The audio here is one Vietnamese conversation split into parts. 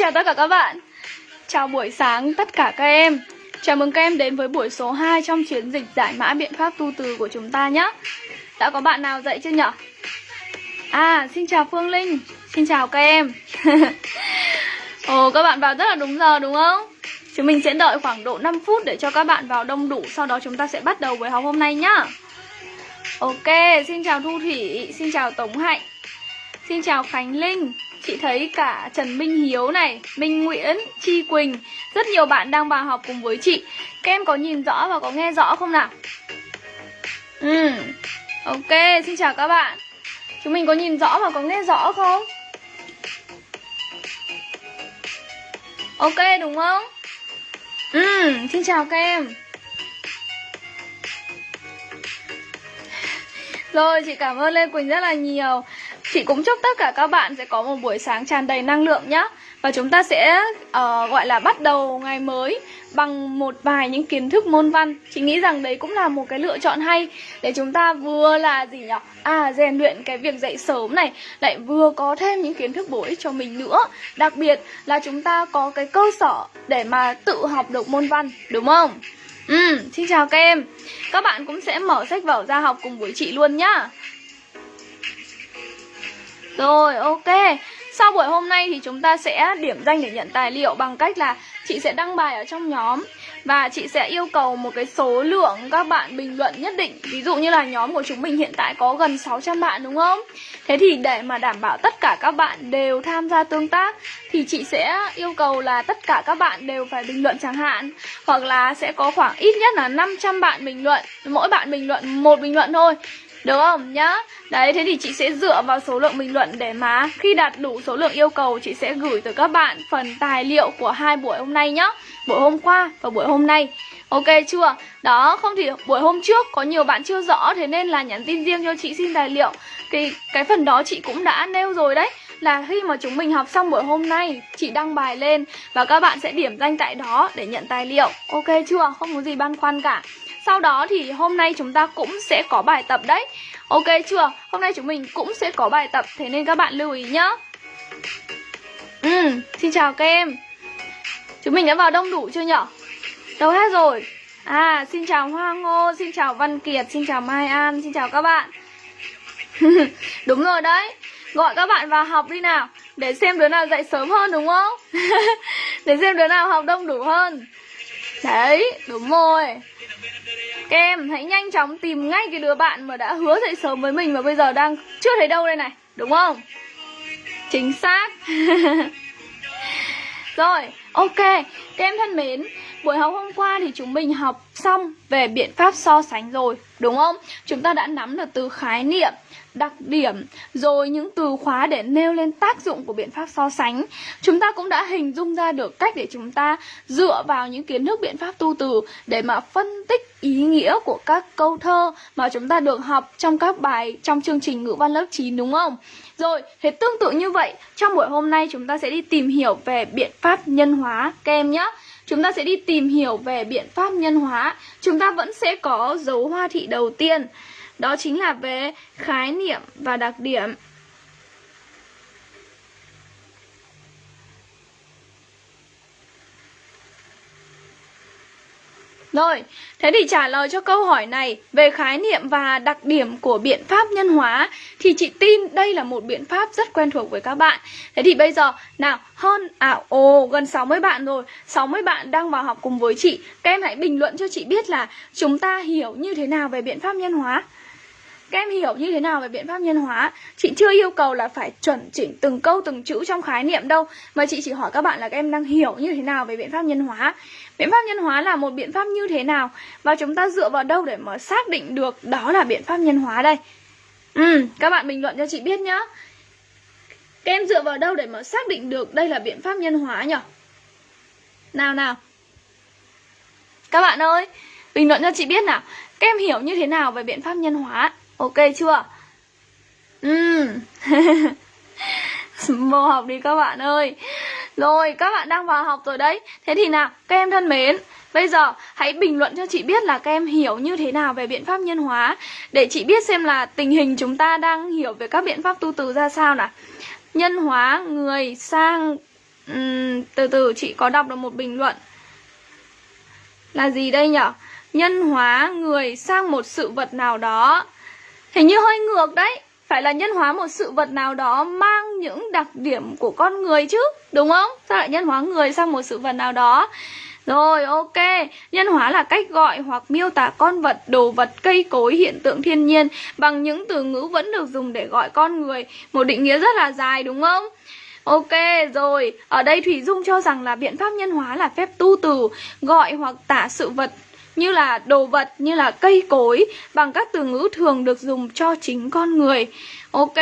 chào tất cả các bạn. Chào buổi sáng tất cả các em. Chào mừng các em đến với buổi số 2 trong chiến dịch giải mã biện pháp tu từ của chúng ta nhé. Đã có bạn nào dậy chưa nhở? À, xin chào Phương Linh. Xin chào các em. Ồ, các bạn vào rất là đúng giờ đúng không? Chúng mình sẽ đợi khoảng độ 5 phút để cho các bạn vào đông đủ Sau đó chúng ta sẽ bắt đầu buổi học hôm nay nhá. Ok, xin chào Thu Thủy. Xin chào Tống Hạnh. Xin chào Khánh Linh. Chị thấy cả Trần Minh Hiếu này, Minh Nguyễn, Chi Quỳnh Rất nhiều bạn đang vào học cùng với chị Các em có nhìn rõ và có nghe rõ không nào? Ừ, ok, xin chào các bạn Chúng mình có nhìn rõ và có nghe rõ không? Ok đúng không? Ừ, xin chào các em Rồi, chị cảm ơn Lê Quỳnh rất là nhiều Chị cũng chúc tất cả các bạn sẽ có một buổi sáng tràn đầy năng lượng nhé Và chúng ta sẽ uh, gọi là bắt đầu ngày mới bằng một vài những kiến thức môn văn. Chị nghĩ rằng đấy cũng là một cái lựa chọn hay. Để chúng ta vừa là gì nhỉ? À, rèn luyện cái việc dậy sớm này Lại vừa có thêm những kiến thức bổ ích cho mình nữa. Đặc biệt là chúng ta có cái cơ sở để mà tự học được môn văn, đúng không? Ừ, xin chào các em. Các bạn cũng sẽ mở sách vở ra học cùng với chị luôn nhá rồi, ok. Sau buổi hôm nay thì chúng ta sẽ điểm danh để nhận tài liệu bằng cách là chị sẽ đăng bài ở trong nhóm và chị sẽ yêu cầu một cái số lượng các bạn bình luận nhất định Ví dụ như là nhóm của chúng mình hiện tại có gần 600 bạn đúng không? Thế thì để mà đảm bảo tất cả các bạn đều tham gia tương tác Thì chị sẽ yêu cầu là tất cả các bạn đều phải bình luận chẳng hạn Hoặc là sẽ có khoảng ít nhất là 500 bạn bình luận Mỗi bạn bình luận một bình luận thôi được không nhá? Đấy, thế thì chị sẽ dựa vào số lượng bình luận để mà khi đạt đủ số lượng yêu cầu chị sẽ gửi tới các bạn phần tài liệu của hai buổi hôm nay nhá. Buổi hôm qua và buổi hôm nay. Ok chưa? Đó, không thì buổi hôm trước có nhiều bạn chưa rõ thế nên là nhắn tin riêng cho chị xin tài liệu. Thì cái phần đó chị cũng đã nêu rồi đấy là khi mà chúng mình học xong buổi hôm nay chị đăng bài lên và các bạn sẽ điểm danh tại đó để nhận tài liệu. Ok chưa? Không có gì băn khoăn cả. Sau đó thì hôm nay chúng ta cũng sẽ có bài tập đấy. Ok chưa? Hôm nay chúng mình cũng sẽ có bài tập Thế nên các bạn lưu ý nhá. Ừ, xin chào các em. Chúng mình đã vào đông đủ chưa nhở? Đâu hết rồi. À, xin chào Hoa Ngô, xin chào Văn Kiệt, xin chào Mai An, xin chào các bạn. Đúng rồi đấy. Gọi các bạn vào học đi nào Để xem đứa nào dậy sớm hơn đúng không? Để xem đứa nào học đông đủ hơn. Đấy, đúng rồi. Các em hãy nhanh chóng tìm ngay cái đứa bạn mà đã hứa dậy sớm với mình Và bây giờ đang chưa thấy đâu đây này Đúng không? Chính xác Rồi, ok Các em thân mến Buổi học hôm qua thì chúng mình học xong về biện pháp so sánh rồi Đúng không? Chúng ta đã nắm được từ khái niệm đặc điểm rồi những từ khóa để nêu lên tác dụng của biện pháp so sánh chúng ta cũng đã hình dung ra được cách để chúng ta dựa vào những kiến thức biện pháp tu từ để mà phân tích ý nghĩa của các câu thơ mà chúng ta được học trong các bài trong chương trình ngữ văn lớp 9 đúng không? Rồi, thế tương tự như vậy, trong buổi hôm nay chúng ta sẽ đi tìm hiểu về biện pháp nhân hóa các em nhé. Chúng ta sẽ đi tìm hiểu về biện pháp nhân hóa. Chúng ta vẫn sẽ có dấu hoa thị đầu tiên. Đó chính là về khái niệm và đặc điểm. Rồi, thế thì trả lời cho câu hỏi này về khái niệm và đặc điểm của biện pháp nhân hóa thì chị tin đây là một biện pháp rất quen thuộc với các bạn. Thế thì bây giờ, nào, hơn, à, ồ, gần 60 bạn rồi, 60 bạn đang vào học cùng với chị. Các em hãy bình luận cho chị biết là chúng ta hiểu như thế nào về biện pháp nhân hóa. Các em hiểu như thế nào về biện pháp nhân hóa? Chị chưa yêu cầu là phải chuẩn chỉnh từng câu từng chữ trong khái niệm đâu Mà chị chỉ hỏi các bạn là các em đang hiểu như thế nào về biện pháp nhân hóa. Biện pháp nhân hóa là một biện pháp như thế nào? Và chúng ta dựa vào đâu để mà xác định được đó là biện pháp nhân hóa đây? Ừ, các bạn bình luận cho chị biết nhá. Các em dựa vào đâu để mà xác định được đây là biện pháp nhân hóa nhỉ Nào nào. Các bạn ơi Bình luận cho chị biết nào. Các em hiểu như thế nào về biện pháp nhân hóa? Ok chưa? Ừ. Vô học đi các bạn ơi. Rồi các bạn đang vào học rồi đấy. Thế thì nào các em thân mến Bây giờ hãy bình luận cho chị biết là các em hiểu như thế nào về biện pháp nhân hóa Để chị biết xem là tình hình chúng ta đang hiểu về các biện pháp tu từ ra sao nào. Nhân hóa người sang uhm, Từ từ chị có đọc được một bình luận. Là gì đây nhở? Nhân hóa người sang một sự vật nào đó. Hình như hơi ngược đấy Phải là nhân hóa một sự vật nào đó Mang những đặc điểm của con người chứ Đúng không? Sao lại nhân hóa người sang một sự vật nào đó rồi ok, nhân hóa là cách gọi hoặc miêu tả con vật, đồ vật, cây cối, hiện tượng thiên nhiên bằng những từ ngữ vẫn được dùng để gọi con người. Một định nghĩa rất là dài đúng không? Ok rồi, ở đây Thủy Dung cho rằng là biện pháp nhân hóa là phép tu từ, gọi hoặc tả sự vật như là đồ vật, như là cây cối bằng các từ ngữ thường được dùng cho chính con người. Ok,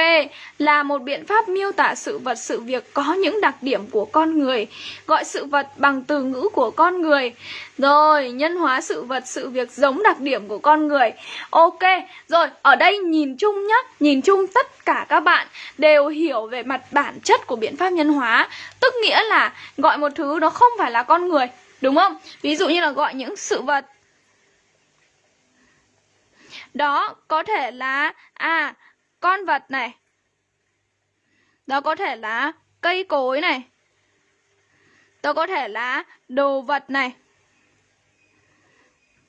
là một biện pháp miêu tả sự vật sự việc có những đặc điểm của con người Gọi sự vật bằng từ ngữ của con người Rồi, nhân hóa sự vật sự việc giống đặc điểm của con người Ok, rồi, ở đây nhìn chung nhá Nhìn chung tất cả các bạn đều hiểu về mặt bản chất của biện pháp nhân hóa Tức nghĩa là gọi một thứ nó không phải là con người Đúng không? Ví dụ như là gọi những sự vật đó, có thể là À con vật này. Đó có thể là cây cối này. Đó có thể là đồ vật này.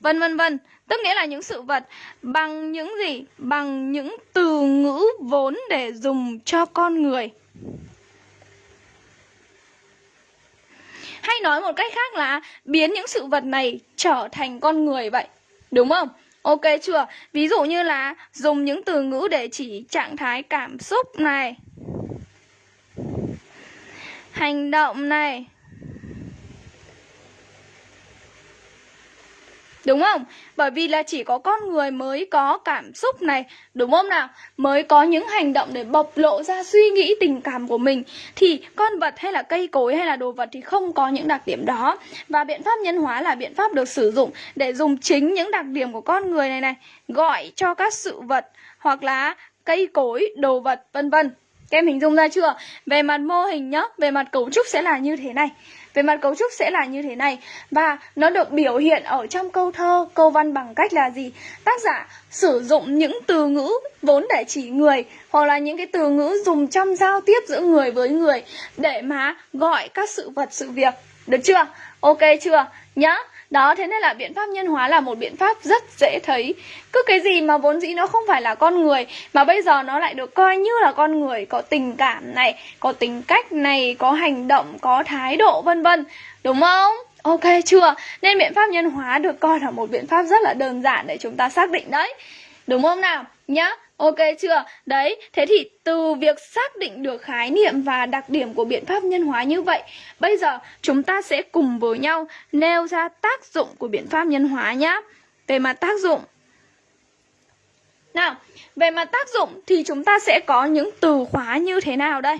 Vân vân vân. Tức nghĩa là những sự vật bằng những gì? Bằng những từ ngữ vốn để dùng cho con người. Hay nói một cách khác là biến những sự vật này trở thành con người vậy, đúng không? Ok chưa? Ví dụ như là dùng những từ ngữ để chỉ trạng thái cảm xúc này Hành động này Đúng không? Bởi vì là chỉ có con người mới có cảm xúc này Đúng không nào? Mới có những hành động để bộc lộ ra suy nghĩ tình cảm của mình Thì con vật hay là cây cối hay là đồ vật thì không có những đặc điểm đó Và biện pháp nhân hóa là biện pháp được sử dụng Để dùng chính những đặc điểm của con người này này Gọi cho các sự vật hoặc là cây cối, đồ vật vân vân các em hình dung ra chưa? Về mặt mô hình nhá, về mặt cấu trúc sẽ là như thế này về mặt cấu trúc sẽ là như thế này Và nó được biểu hiện ở trong câu thơ, câu văn bằng cách là gì? Tác giả sử dụng những từ ngữ vốn để chỉ người Hoặc là những cái từ ngữ dùng trong giao tiếp giữa người với người Để mà gọi các sự vật, sự việc Được chưa? Ok chưa? Nhá đó, thế nên là biện pháp nhân hóa là một biện pháp rất dễ thấy Cứ cái gì mà vốn dĩ nó không phải là con người Mà bây giờ nó lại được coi như là con người Có tình cảm này, có tính cách này, có hành động, có thái độ vân vân Đúng không? Ok chưa? Nên biện pháp nhân hóa được coi là một biện pháp rất là đơn giản để chúng ta xác định đấy Đúng không nào? Nhá Ok chưa? Đấy, thế thì từ việc xác định được khái niệm và đặc điểm của biện pháp nhân hóa như vậy Bây giờ chúng ta sẽ cùng với nhau nêu ra tác dụng của biện pháp nhân hóa nhá Về mặt tác dụng Nào, về mặt tác dụng thì chúng ta sẽ có những từ khóa như thế nào đây?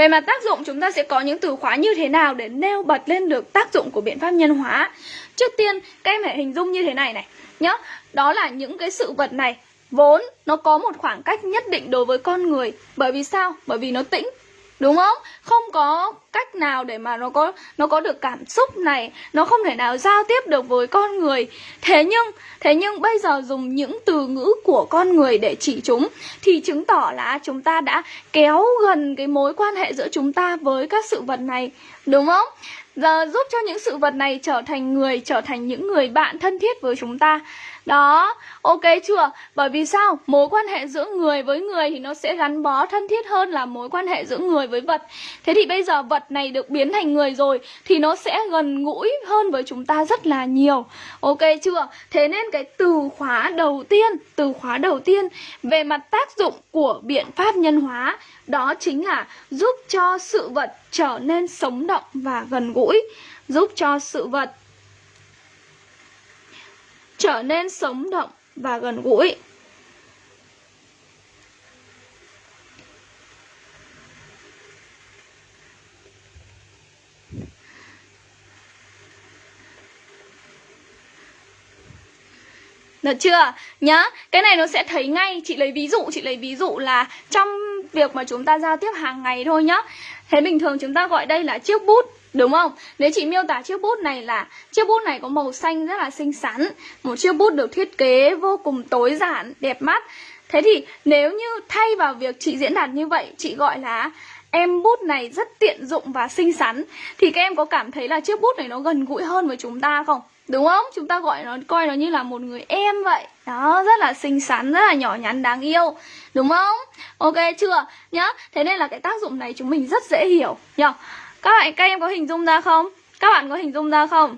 Về mặt tác dụng, chúng ta sẽ có những từ khóa như thế nào để nêu bật lên được tác dụng của biện pháp nhân hóa? Trước tiên, các em hãy hình dung như thế này này, nhá. Đó là những cái sự vật này, vốn nó có một khoảng cách nhất định đối với con người. Bởi vì sao? Bởi vì nó tĩnh. Đúng không? Không có cách nào để mà nó có nó có được cảm xúc này, nó không thể nào giao tiếp được với con người. Thế nhưng, thế nhưng bây giờ dùng những từ ngữ của con người để chỉ chúng thì chứng tỏ là chúng ta đã kéo gần cái mối quan hệ giữa chúng ta với các sự vật này, đúng không? Giờ giúp cho những sự vật này trở thành người, trở thành những người bạn thân thiết với chúng ta đó, ok chưa? Bởi vì sao? Mối quan hệ giữa người với người thì nó sẽ gắn bó thân thiết hơn là mối quan hệ giữa người với vật. Thế thì bây giờ vật này được biến thành người rồi thì nó sẽ gần gũi hơn với chúng ta rất là nhiều. Ok chưa? Thế nên cái từ khóa đầu tiên, từ khóa đầu tiên về mặt tác dụng của biện pháp nhân hóa đó chính là giúp cho sự vật trở nên sống động và gần gũi, giúp cho sự vật trở nên sống động và gần gũi. Được chưa? Nhá, cái này nó sẽ thấy ngay Chị lấy ví dụ, chị lấy ví dụ là Trong việc mà chúng ta giao tiếp hàng ngày thôi nhá Thế bình thường chúng ta gọi đây là chiếc bút Đúng không? Nếu chị miêu tả chiếc bút này là Chiếc bút này có màu xanh rất là xinh xắn Một chiếc bút được thiết kế vô cùng tối giản, đẹp mắt Thế thì nếu như thay vào việc chị diễn đạt như vậy Chị gọi là em bút này rất tiện dụng và xinh xắn Thì các em có cảm thấy là chiếc bút này nó gần gũi hơn với chúng ta không? Đúng không? Chúng ta gọi nó coi nó như là một người em vậy Đó, rất là xinh xắn, rất là nhỏ nhắn đáng yêu Đúng không? Ok chưa? Nhá Thế nên là cái tác dụng này chúng mình rất dễ hiểu nhá Các bạn, các em có hình dung ra không? Các bạn có hình dung ra không?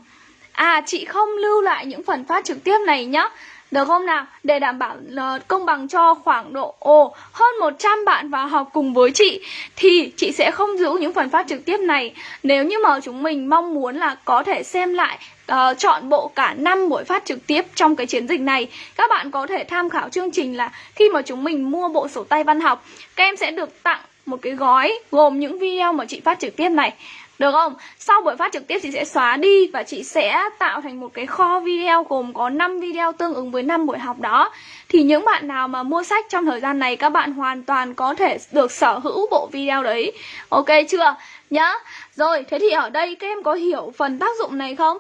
À, chị không lưu lại những phần phát trực tiếp này nhá được không nào? Để đảm bảo uh, công bằng cho khoảng độ ồ, hơn 100 bạn vào học cùng với chị Thì chị sẽ không giữ những phần phát trực tiếp này Nếu như mà chúng mình mong muốn là có thể xem lại uh, chọn bộ cả 5 buổi phát trực tiếp trong cái chiến dịch này Các bạn có thể tham khảo chương trình là khi mà chúng mình mua bộ sổ tay văn học Các em sẽ được tặng một cái gói gồm những video mà chị phát trực tiếp này được không? Sau buổi phát trực tiếp chị sẽ xóa đi và chị sẽ tạo thành một cái kho video gồm có 5 video tương ứng với 5 buổi học đó. Thì những bạn nào mà mua sách trong thời gian này các bạn hoàn toàn có thể được sở hữu bộ video đấy. Ok chưa? Nhá. Rồi, thế thì ở đây các em có hiểu phần tác dụng này không?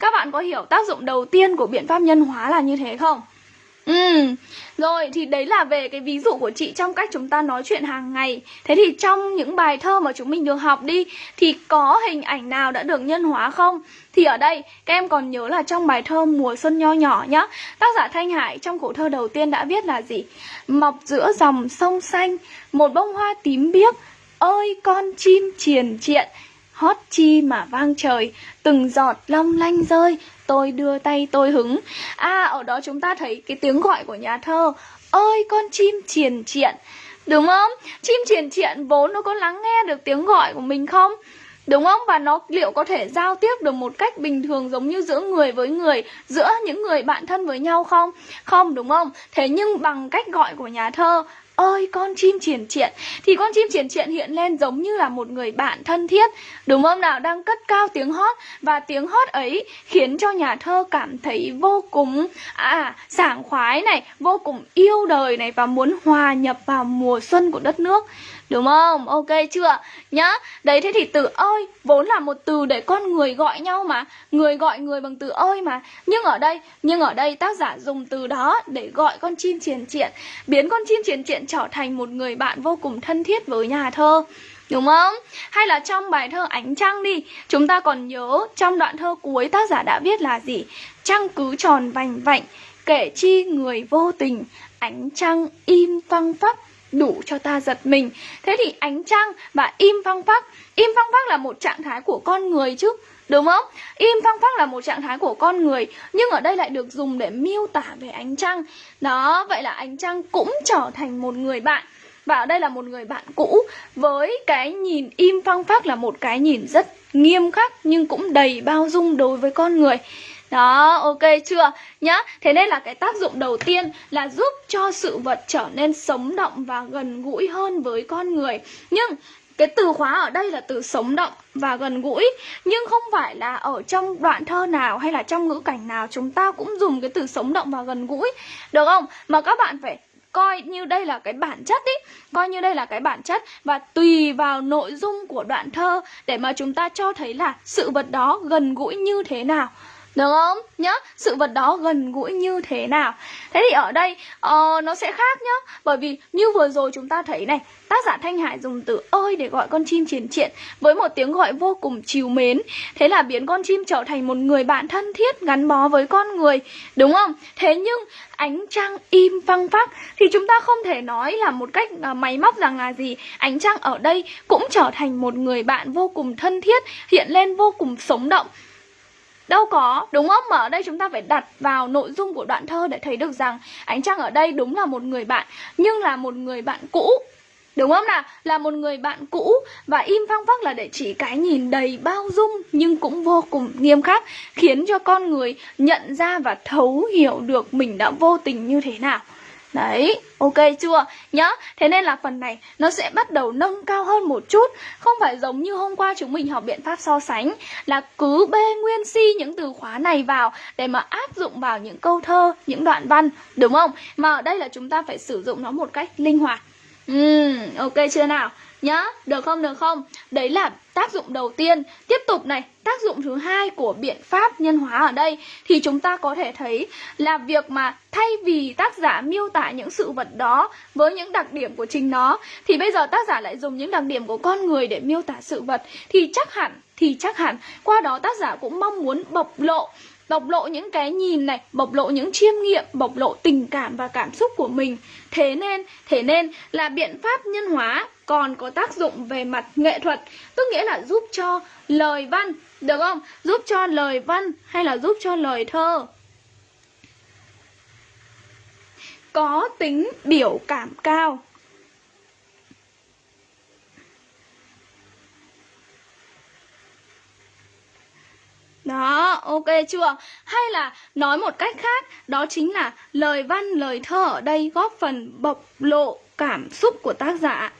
Các bạn có hiểu tác dụng đầu tiên của biện pháp nhân hóa là như thế không? Ừ, rồi thì đấy là về cái ví dụ của chị trong cách chúng ta nói chuyện hàng ngày Thế thì trong những bài thơ mà chúng mình được học đi Thì có hình ảnh nào đã được nhân hóa không? Thì ở đây các em còn nhớ là trong bài thơ Mùa Xuân Nho Nhỏ nhá Tác giả Thanh Hải trong khổ thơ đầu tiên đã viết là gì? Mọc giữa dòng sông xanh Một bông hoa tím biếc Ơi con chim triền triện hót chi mà vang trời từng giọt long lanh rơi tôi đưa tay tôi hứng à ở đó chúng ta thấy cái tiếng gọi của nhà thơ ơi con chim triền triện đúng không chim triền triện vốn nó có lắng nghe được tiếng gọi của mình không Đúng không? Và nó liệu có thể giao tiếp được một cách bình thường giống như giữa người với người, giữa những người bạn thân với nhau không? Không, đúng không? Thế nhưng bằng cách gọi của nhà thơ, ơi con chim triển triện. Thì con chim triển triện hiện lên giống như là một người bạn thân thiết, đúng không nào? Đang cất cao tiếng hót. Và tiếng hót ấy khiến cho nhà thơ cảm thấy vô cùng à sảng khoái này, vô cùng yêu đời này và muốn hòa nhập vào mùa xuân của đất nước. Đúng không? Ok chưa? Nhá, Đấy thế thì từ ơi, Vốn là một từ để con người gọi nhau mà Người gọi người bằng từ ơi mà Nhưng ở đây, Nhưng ở đây tác giả dùng từ đó Để gọi con chim triển triện, Biến con chim triển triện trở thành một người bạn vô cùng thân thiết với nhà thơ Đúng không? Hay là trong bài thơ Ánh Trăng đi, Chúng ta còn nhớ trong đoạn thơ cuối tác giả đã viết là gì? Trăng cứ tròn vành vạnh, Kể chi người vô tình, Ánh trăng im phăng phắc đủ cho ta giật mình. Thế thì ánh trăng và im phăng phắc Im phăng phắc là một trạng thái của con người chứ Đúng không? Im phăng phắc là một trạng thái của con người Nhưng ở đây lại được dùng để miêu tả về ánh trăng. Đó, vậy là ánh trăng cũng trở thành một người bạn. Và ở đây là một người bạn cũ Với cái nhìn im phăng phắc là một cái nhìn rất nghiêm khắc Nhưng cũng đầy bao dung đối với con người đó, ok chưa? Nhá, thế nên là cái tác dụng đầu tiên là giúp cho sự vật trở nên sống động và gần gũi hơn với con người. Nhưng cái từ khóa ở đây là từ sống động và gần gũi. Nhưng không phải là ở trong đoạn thơ nào hay là trong ngữ cảnh nào chúng ta cũng dùng cái từ sống động và gần gũi. Được không? Mà các bạn phải coi như đây là cái bản chất ý. Coi như đây là cái bản chất Và tùy vào nội dung của đoạn thơ Để mà chúng ta cho thấy là sự vật đó gần gũi như thế nào được không? Nhá, sự vật đó gần gũi như thế nào? Thế thì ở đây uh, nó sẽ khác nhá. Bởi vì như vừa rồi chúng ta thấy này Tác giả Thanh Hải dùng từ ơi để gọi con chim triển triện Với một tiếng gọi vô cùng chiều mến. Thế là biến con chim trở thành một người bạn thân thiết gắn bó với con người. Đúng không? Thế nhưng ánh trăng im phăng phắc Thì chúng ta không thể nói là một cách uh, máy móc rằng là gì. Ánh trăng ở đây cũng trở thành một người bạn vô cùng thân thiết Hiện lên vô cùng sống động. Đâu có, đúng không? Mà ở đây chúng ta phải đặt vào nội dung của đoạn thơ để thấy được rằng Ánh Trăng ở đây đúng là một người bạn Nhưng là một người bạn cũ Đúng không nào? Là một người bạn cũ Và im phăng phắc là để chỉ cái nhìn đầy bao dung Nhưng cũng vô cùng nghiêm khắc Khiến cho con người nhận ra và thấu hiểu được mình đã vô tình như thế nào Đấy, ok chưa? Nhá, thế nên là phần này nó sẽ bắt đầu nâng cao hơn một chút Không phải giống như hôm qua chúng mình học biện pháp so sánh Là cứ bê nguyên si những từ khóa này vào Để mà áp dụng vào những câu thơ, những đoạn văn Đúng không? Mà ở đây là chúng ta phải sử dụng nó một cách linh hoạt Uhm, ok chưa nào? Nhá, được không được không? Đấy là tác dụng đầu tiên. Tiếp tục này, tác dụng thứ hai của biện pháp nhân hóa ở đây thì chúng ta có thể thấy là việc mà thay vì tác giả miêu tả những sự vật đó với những đặc điểm của chính nó, thì bây giờ tác giả lại dùng những đặc điểm của con người để miêu tả sự vật, thì chắc hẳn, thì chắc hẳn qua đó tác giả cũng mong muốn bộc lộ bộc lộ những cái nhìn này, bộc lộ những chiêm nghiệm, bộc lộ tình cảm và cảm xúc của mình. Thế nên, thế nên là biện pháp nhân hóa còn có tác dụng về mặt nghệ thuật, tức nghĩa là giúp cho lời văn, được không? Giúp cho lời văn hay là giúp cho lời thơ có tính biểu cảm cao. Đó, ok chưa? Hay là nói một cách khác, đó chính là lời văn, lời thơ ở đây góp phần bộc lộ cảm xúc của tác giả.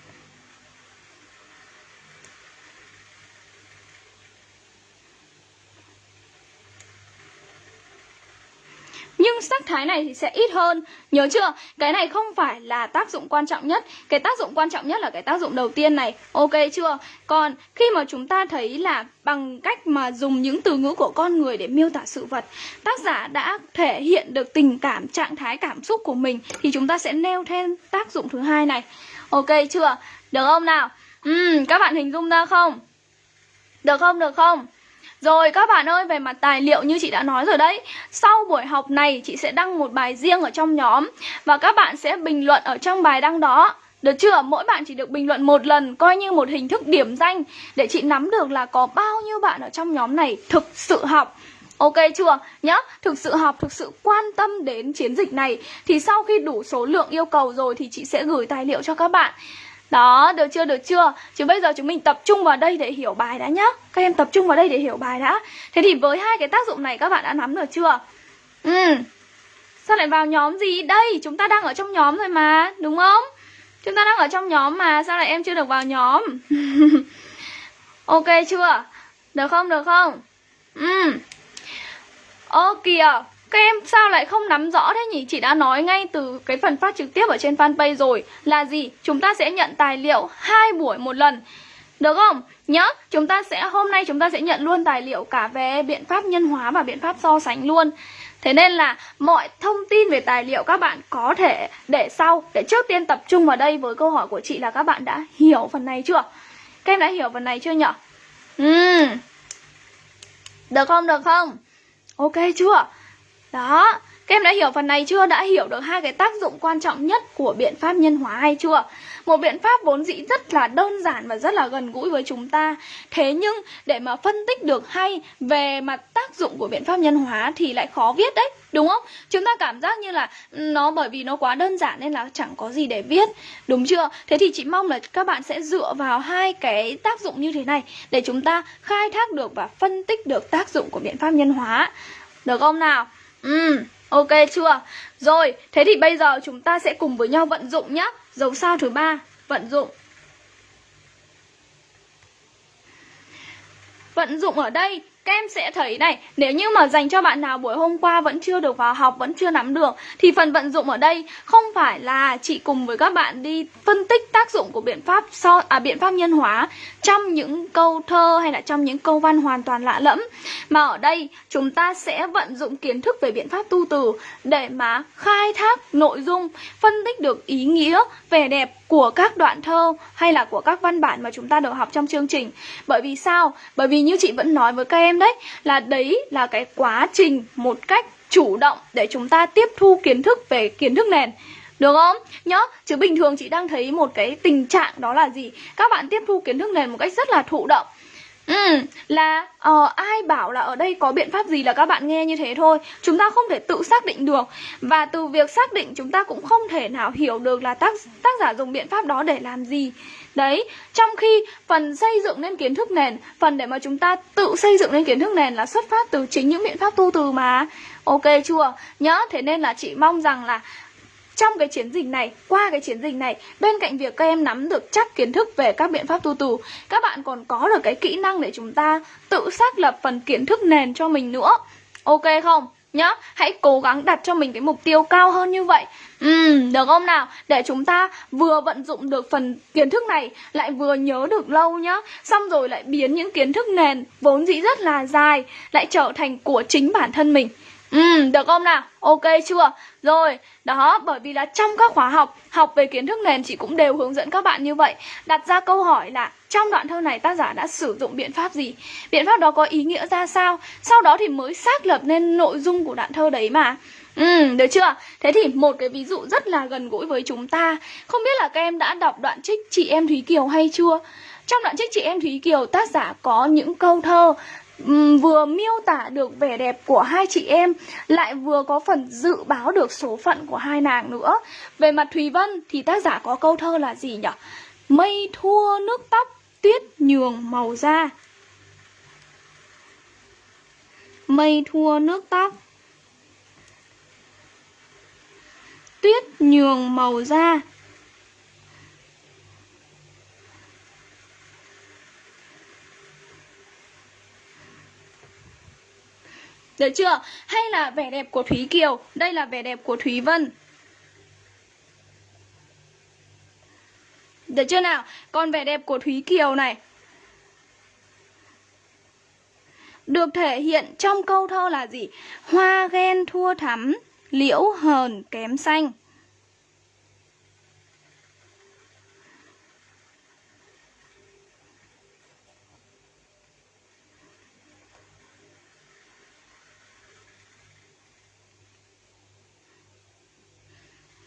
Nhưng sắc thái này thì sẽ ít hơn Nhớ chưa? Cái này không phải là tác dụng quan trọng nhất Cái tác dụng quan trọng nhất là cái tác dụng đầu tiên này Ok chưa? Còn khi mà chúng ta thấy là bằng cách mà dùng những từ ngữ của con người để miêu tả sự vật Tác giả đã thể hiện được tình cảm, trạng thái cảm xúc của mình Thì chúng ta sẽ nêu thêm tác dụng thứ hai này Ok chưa? Được không nào? Ừ, các bạn hình dung ra không? Được không? Được không? Rồi các bạn ơi, về mặt tài liệu như chị đã nói rồi đấy. Sau buổi học này chị sẽ đăng một bài riêng ở trong nhóm Và các bạn sẽ bình luận ở trong bài đăng đó. Được chưa? Mỗi bạn chỉ được bình luận một lần Coi như một hình thức điểm danh Để chị nắm được là có bao nhiêu bạn ở trong nhóm này thực sự học. Ok chưa? Nhá, thực sự học, thực sự quan tâm đến chiến dịch này. Thì sau khi đủ số lượng yêu cầu rồi Thì chị sẽ gửi tài liệu cho các bạn đó, được chưa, được chưa? Chứ bây giờ chúng mình tập trung vào đây để hiểu bài đã nhá Các em tập trung vào đây để hiểu bài đã Thế thì với hai cái tác dụng này các bạn đã nắm được chưa? Ừ Sao lại vào nhóm gì? Đây, chúng ta đang ở trong nhóm rồi mà, đúng không? Chúng ta đang ở trong nhóm mà, sao lại em chưa được vào nhóm? ok chưa? Được không, được không? Ừ Ô kìa các em sao lại không nắm rõ thế nhỉ? Chị đã nói ngay từ cái phần phát trực tiếp ở trên fanpage rồi Là gì? Chúng ta sẽ nhận tài liệu hai buổi một lần Được không? Nhớ, chúng ta sẽ hôm nay chúng ta sẽ nhận luôn tài liệu cả về biện pháp nhân hóa và biện pháp so sánh luôn Thế nên là mọi thông tin về tài liệu các bạn có thể để sau Để trước tiên tập trung vào đây với câu hỏi của chị là các bạn đã hiểu phần này chưa? Các em đã hiểu phần này chưa nhỉ? Ừ. Được không? Được không? Ok chưa? Đó, các em đã hiểu phần này chưa? Đã hiểu được hai cái tác dụng quan trọng nhất của biện pháp nhân hóa hay chưa? Một biện pháp vốn dĩ rất là đơn giản và rất là gần gũi với chúng ta Thế nhưng để mà phân tích được hay về mặt tác dụng của biện pháp nhân hóa thì lại khó viết đấy Đúng không? Chúng ta cảm giác như là nó bởi vì nó quá đơn giản nên là chẳng có gì để viết Đúng chưa? Thế thì chị mong là các bạn sẽ dựa vào hai cái tác dụng như thế này Để chúng ta khai thác được và phân tích được tác dụng của biện pháp nhân hóa Được không nào? Ừ, ok chưa? Rồi, thế thì bây giờ chúng ta sẽ cùng với nhau vận dụng nhé Dấu sao thứ ba vận dụng. Vận dụng ở đây các em sẽ thấy này, nếu như mà dành cho bạn nào buổi hôm qua vẫn chưa được vào học, vẫn chưa nắm được Thì phần vận dụng ở đây không phải là chị cùng với các bạn đi phân tích tác dụng của biện pháp so à biện pháp nhân hóa Trong những câu thơ hay là trong những câu văn hoàn toàn lạ lẫm Mà ở đây chúng ta sẽ vận dụng kiến thức về biện pháp tu từ Để mà khai thác nội dung, phân tích được ý nghĩa, vẻ đẹp của các đoạn thơ hay là của các văn bản mà chúng ta được học trong chương trình Bởi vì sao? Bởi vì như chị vẫn nói với các em đấy Là đấy là cái quá trình một cách chủ động để chúng ta tiếp thu kiến thức về kiến thức nền. Được không? Nhớ, chứ bình thường chị đang thấy một cái tình trạng đó là gì? Các bạn tiếp thu kiến thức nền một cách rất là thụ động. Ừ, là uh, ai bảo là ở đây có biện pháp gì là các bạn nghe như thế thôi. Chúng ta không thể tự xác định được. Và từ việc xác định chúng ta cũng không thể nào hiểu được là tác, tác giả dùng biện pháp đó để làm gì. Đấy, trong khi phần xây dựng nên kiến thức nền Phần để mà chúng ta tự xây dựng nên kiến thức nền là xuất phát từ chính những biện pháp tu từ mà Ok chưa? Nhớ, thế nên là chị mong rằng là trong cái chiến dịch này, qua cái chiến dịch này, bên cạnh việc các em nắm được chắc kiến thức về các biện pháp tu tù, các bạn còn có được cái kỹ năng để chúng ta tự xác lập phần kiến thức nền cho mình nữa. Ok không? nhá hãy cố gắng đặt cho mình cái mục tiêu cao hơn như vậy Ừ, được không nào? Để chúng ta vừa vận dụng được phần kiến thức này Lại vừa nhớ được lâu nhá Xong rồi lại biến những kiến thức nền Vốn dĩ rất là dài Lại trở thành của chính bản thân mình Ừ, được không nào? Ok chưa? Rồi, đó, bởi vì là trong các khóa học Học về kiến thức nền chị cũng đều hướng dẫn các bạn như vậy Đặt ra câu hỏi là trong đoạn thơ này tác giả đã sử dụng biện pháp gì? Biện pháp đó có ý nghĩa ra sao? Sau đó thì mới xác lập nên nội dung của đoạn thơ đấy mà Ừ, được chưa? Thế thì một cái ví dụ rất là gần gũi với chúng ta Không biết là các em đã đọc đoạn trích Chị em Thúy Kiều hay chưa? Trong đoạn trích Chị em Thúy Kiều tác giả có những câu thơ um, vừa miêu tả được vẻ đẹp của hai chị em lại vừa có phần dự báo được số phận của hai nàng nữa. Về mặt Thùy Vân thì tác giả có câu thơ là gì nhỉ? Mây thua nước tóc, tuyết nhường màu da. Mây thua nước tóc, tuyết nhường màu da. Được chưa? Hay là vẻ đẹp của Thúy Kiều Đây là vẻ đẹp của Thúy Vân Được chưa nào? Còn vẻ đẹp của Thúy Kiều này Được thể hiện trong câu thơ là gì? Hoa ghen thua thắm, Liễu hờn kém xanh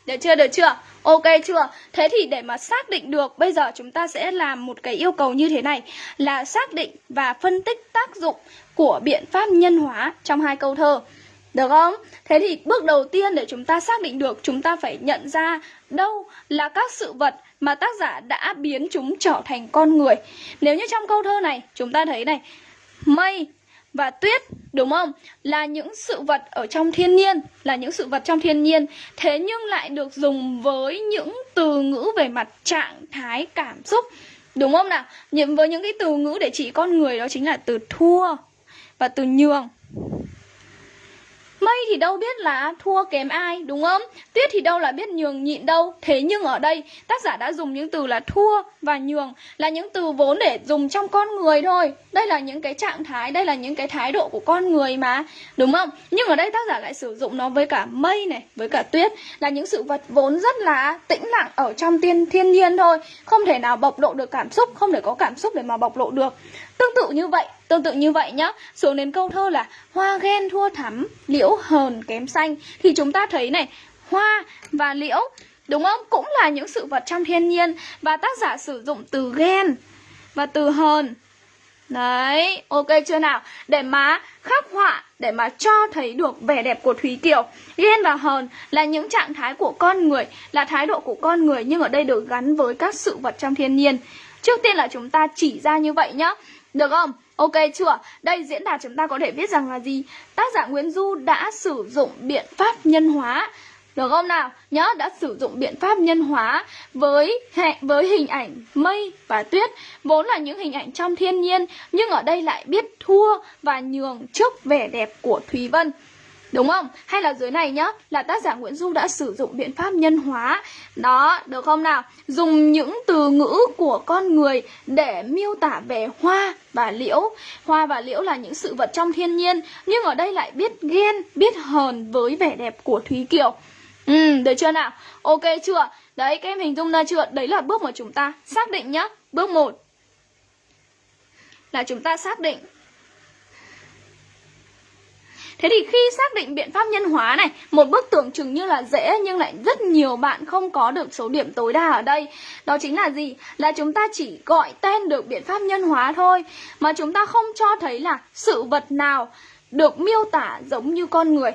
Được chưa, được chưa? Ok chưa? Thế thì để mà xác định được Bây giờ chúng ta sẽ làm một cái yêu cầu như thế này Là xác định và phân tích tác dụng của biện pháp nhân hóa trong hai câu thơ Được không? Thế thì bước đầu tiên để chúng ta xác định được Chúng ta phải nhận ra đâu là các sự vật mà tác giả đã biến chúng trở thành con người Nếu như trong câu thơ này chúng ta thấy này Mây và tuyết, đúng không? Là những sự vật ở trong thiên nhiên, là những sự vật trong thiên nhiên. Thế nhưng lại được dùng với những từ ngữ về mặt trạng thái, cảm xúc. Đúng không nào? Nhiệm với những cái từ ngữ để chỉ con người đó chính là từ thua và từ nhường. Mây thì đâu biết là thua kém ai đúng không? Tuyết thì đâu là biết nhường nhịn đâu Thế nhưng ở đây tác giả đã dùng những từ là thua và nhường Là những từ vốn để dùng trong con người thôi Đây là những cái trạng thái, đây là những cái thái độ của con người mà Đúng không? Nhưng ở đây tác giả lại sử dụng nó với cả mây này, với cả tuyết Là những sự vật vốn rất là tĩnh lặng ở trong tiên thiên nhiên thôi Không thể nào bộc lộ được cảm xúc, không thể có cảm xúc để mà bộc lộ được Tương tự như vậy, tương tự như vậy nhá Xuống đến câu thơ là Hoa ghen thua thắm, liễu hờn kém xanh Thì chúng ta thấy này Hoa và liễu Đúng không? Cũng là những sự vật trong thiên nhiên Và tác giả sử dụng từ ghen Và từ hờn Đấy, ok chưa nào? Để mà khắc họa, để mà cho thấy được vẻ đẹp của Thúy Kiều Ghen và hờn là những trạng thái của con người Là thái độ của con người Nhưng ở đây được gắn với các sự vật trong thiên nhiên Trước tiên là chúng ta chỉ ra như vậy nhá được không? Ok chưa? Đây diễn đạt chúng ta có thể viết rằng là gì? Tác giả Nguyễn Du đã sử dụng biện pháp nhân hóa được không nào? Nhớ đã sử dụng biện pháp nhân hóa với hệ, với hình ảnh mây và tuyết vốn là những hình ảnh trong thiên nhiên, nhưng ở đây lại biết thua và nhường trước vẻ đẹp của Thúy Vân. Đúng không? Hay là dưới này nhá Là tác giả Nguyễn Du đã sử dụng biện pháp nhân hóa Đó, được không nào? Dùng những từ ngữ của con người Để miêu tả về hoa và liễu Hoa và liễu là những sự vật trong thiên nhiên Nhưng ở đây lại biết ghen, biết hờn với vẻ đẹp của Thúy Kiều Ừ, được chưa nào? Ok chưa? Đấy, các em hình dung ra chưa? Đấy là bước mà chúng ta xác định nhá Bước 1 Là chúng ta xác định Thế thì khi xác định biện pháp nhân hóa này, Một bước tưởng chừng như là dễ Nhưng lại rất nhiều bạn không có được số điểm tối đa ở đây Đó chính là gì? Là chúng ta chỉ gọi tên được biện pháp nhân hóa thôi, Mà chúng ta không cho thấy là sự vật nào được miêu tả giống như con người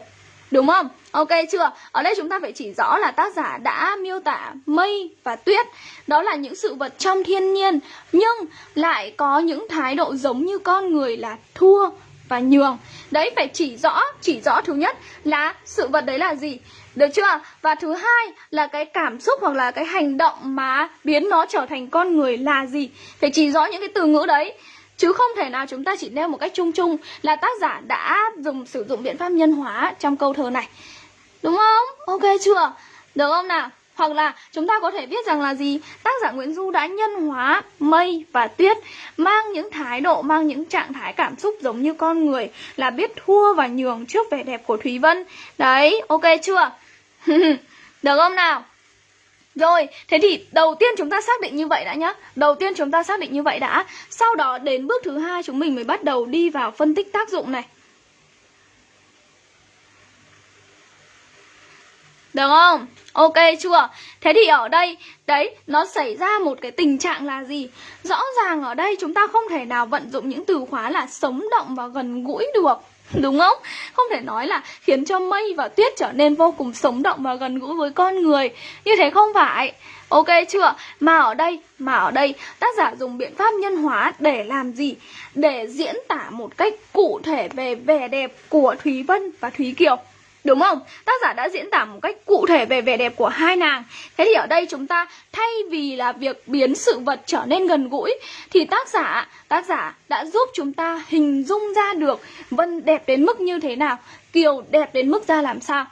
Đúng không? Ok chưa? Ở đây chúng ta phải chỉ rõ là tác giả đã miêu tả mây và tuyết Đó là những sự vật trong thiên nhiên, Nhưng lại có những thái độ giống như con người là thua và nhường Đấy phải chỉ rõ, chỉ rõ thứ nhất là sự vật đấy là gì Được chưa? Và thứ hai là cái cảm xúc hoặc là cái hành động mà biến nó trở thành con người là gì Phải chỉ rõ những cái từ ngữ đấy Chứ không thể nào chúng ta chỉ nêu một cách chung chung là tác giả đã dùng sử dụng biện pháp nhân hóa trong câu thơ này. Đúng không? Ok chưa? Được không nào? Hoặc là chúng ta có thể viết rằng là gì? Tác giả Nguyễn Du đã nhân hóa mây và tuyết Mang những thái độ, mang những trạng thái cảm xúc giống như con người Là biết thua và nhường trước vẻ đẹp của Thúy Vân Đấy, ok chưa? Được không nào? Rồi, thế thì đầu tiên chúng ta xác định như vậy đã nhá Đầu tiên chúng ta xác định như vậy đã Sau đó đến bước thứ hai chúng mình mới bắt đầu đi vào phân tích tác dụng này Được không? Ok chưa? Thế thì ở đây, đấy, nó xảy ra một cái tình trạng là gì? Rõ ràng ở đây chúng ta không thể nào vận dụng những từ khóa là sống động và gần gũi được Đúng không? Không thể nói là khiến cho mây và tuyết trở nên vô cùng sống động và gần gũi với con người Như thế không phải Ok chưa? Mà ở đây, mà ở đây tác giả dùng biện pháp nhân hóa để làm gì? Để diễn tả một cách cụ thể về vẻ đẹp của Thúy Vân và Thúy Kiều Đúng không? Tác giả đã diễn tả một cách cụ thể về vẻ đẹp của hai nàng Thế thì ở đây chúng ta thay vì là việc biến sự vật trở nên gần gũi Thì tác giả, tác giả đã giúp chúng ta hình dung ra được Vân đẹp đến mức như thế nào Kiều đẹp đến mức ra làm sao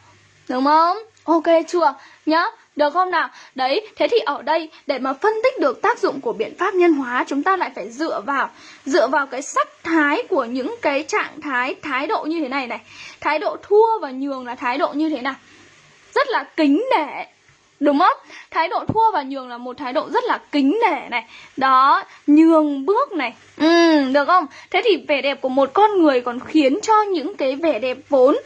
Đúng không? Ok chưa? Nhá, được không nào? Đấy, thế thì ở đây để mà phân tích được tác dụng của biện pháp nhân hóa chúng ta lại phải dựa vào dựa vào cái sắc thái của những cái trạng thái thái độ như thế này này. Thái độ thua và nhường là thái độ như thế nào? Rất là kính nể. Đúng không? Thái độ thua và nhường là một thái độ rất là kính nể này Đó, nhường bước này Ừ, được không? Thế thì vẻ đẹp của một con người còn khiến cho những cái vẻ đẹp vốn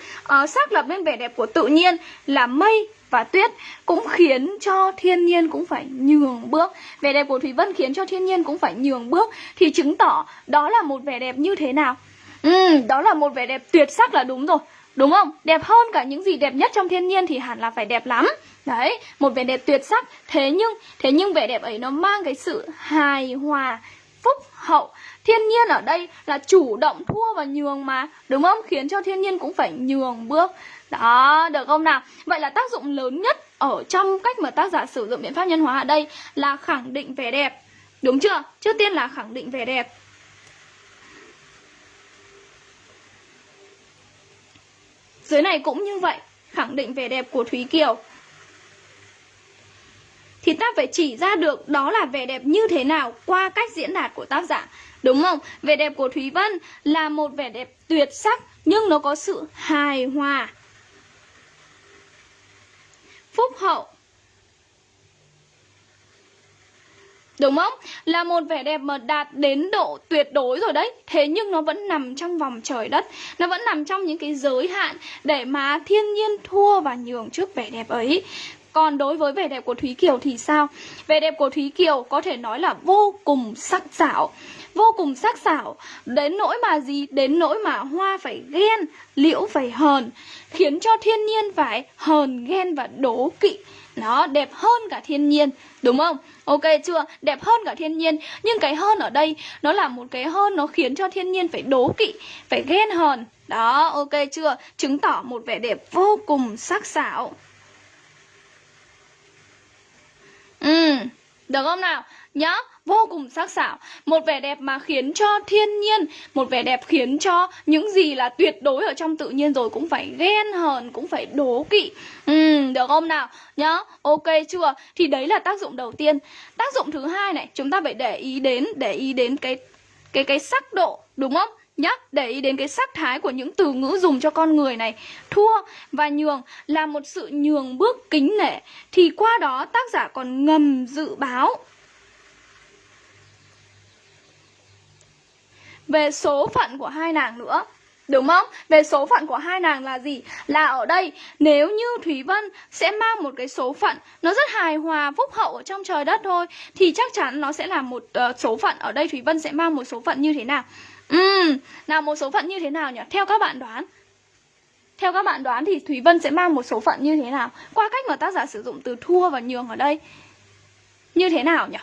uh, xác lập lên vẻ đẹp của tự nhiên là mây, và tuyết cũng khiến cho thiên nhiên cũng phải nhường bước. Vẻ đẹp của thủy vân khiến cho thiên nhiên cũng phải nhường bước. Thì chứng tỏ đó là một vẻ đẹp như thế nào? Ừ đó là một vẻ đẹp tuyệt sắc là đúng rồi. Đúng không? Đẹp hơn cả những gì đẹp nhất trong thiên nhiên thì hẳn là phải đẹp lắm. Đấy, một vẻ đẹp tuyệt sắc. Thế nhưng thế nhưng vẻ đẹp ấy nó mang cái sự hài hòa, phúc hậu. Thiên nhiên ở đây là chủ động thua và nhường mà. Đúng không? Khiến cho thiên nhiên cũng phải nhường bước đó, được không nào? Vậy là tác dụng lớn nhất ở trong cách mà tác giả sử dụng biện pháp nhân hóa ở đây là khẳng định vẻ đẹp. Đúng chưa? Trước tiên là khẳng định vẻ đẹp. Dưới này cũng như vậy, khẳng định vẻ đẹp của Thúy Kiều. Thì ta phải chỉ ra được đó là vẻ đẹp như thế nào qua cách diễn đạt của tác giả. Đúng không? Vẻ đẹp của Thúy Vân là một vẻ đẹp tuyệt sắc nhưng nó có sự hài hòa phúc hậu. Đúng không? Là một vẻ đẹp mà đạt đến độ tuyệt đối rồi đấy. Thế nhưng nó vẫn nằm trong vòng trời đất. Nó vẫn nằm trong những cái giới hạn Để mà thiên nhiên thua và nhường trước vẻ đẹp ấy còn đối với vẻ đẹp của Thúy Kiều thì sao? Vẻ đẹp của Thúy Kiều có thể nói là vô cùng sắc sảo Vô cùng sắc sảo Đến nỗi mà gì? Đến nỗi mà hoa phải ghen Liễu phải hờn Khiến cho thiên nhiên phải hờn ghen và đố kỵ nó đẹp hơn cả thiên nhiên Đúng không? Ok chưa? Đẹp hơn cả thiên nhiên Nhưng cái hơn ở đây Nó là một cái hơn nó khiến cho thiên nhiên phải đố kỵ Phải ghen hờn Đó, ok chưa? Chứng tỏ một vẻ đẹp vô cùng sắc sảo Ừ, được không nào? Nhá, vô cùng sắc sảo Một vẻ đẹp mà khiến cho thiên nhiên Một vẻ đẹp khiến cho những gì là tuyệt đối ở trong tự nhiên rồi Cũng phải ghen hờn, cũng phải đố kỵ Ừ, được không nào? Nhá, ok chưa? Thì đấy là tác dụng đầu tiên Tác dụng thứ hai này, chúng ta phải để ý đến Để ý đến cái cái cái sắc độ, đúng không? Nhá để ý đến cái sắc thái của những từ ngữ dùng cho con người này thua và nhường là một sự nhường bước kính nể thì qua đó tác giả còn ngầm dự báo về số phận của hai nàng nữa Đúng không? Về số phận của hai nàng là gì? Là ở đây nếu như Thúy Vân sẽ mang một cái số phận Nó rất hài hòa, phúc hậu ở trong trời đất thôi Thì chắc chắn nó sẽ là một uh, số phận Ở đây Thúy Vân sẽ mang một số phận như thế nào? Ừm, nào một số phận như thế nào nhỉ? Theo các bạn đoán Theo các bạn đoán thì Thúy Vân sẽ mang một số phận như thế nào? Qua cách mà tác giả sử dụng từ thua và nhường ở đây Như thế nào nhỉ?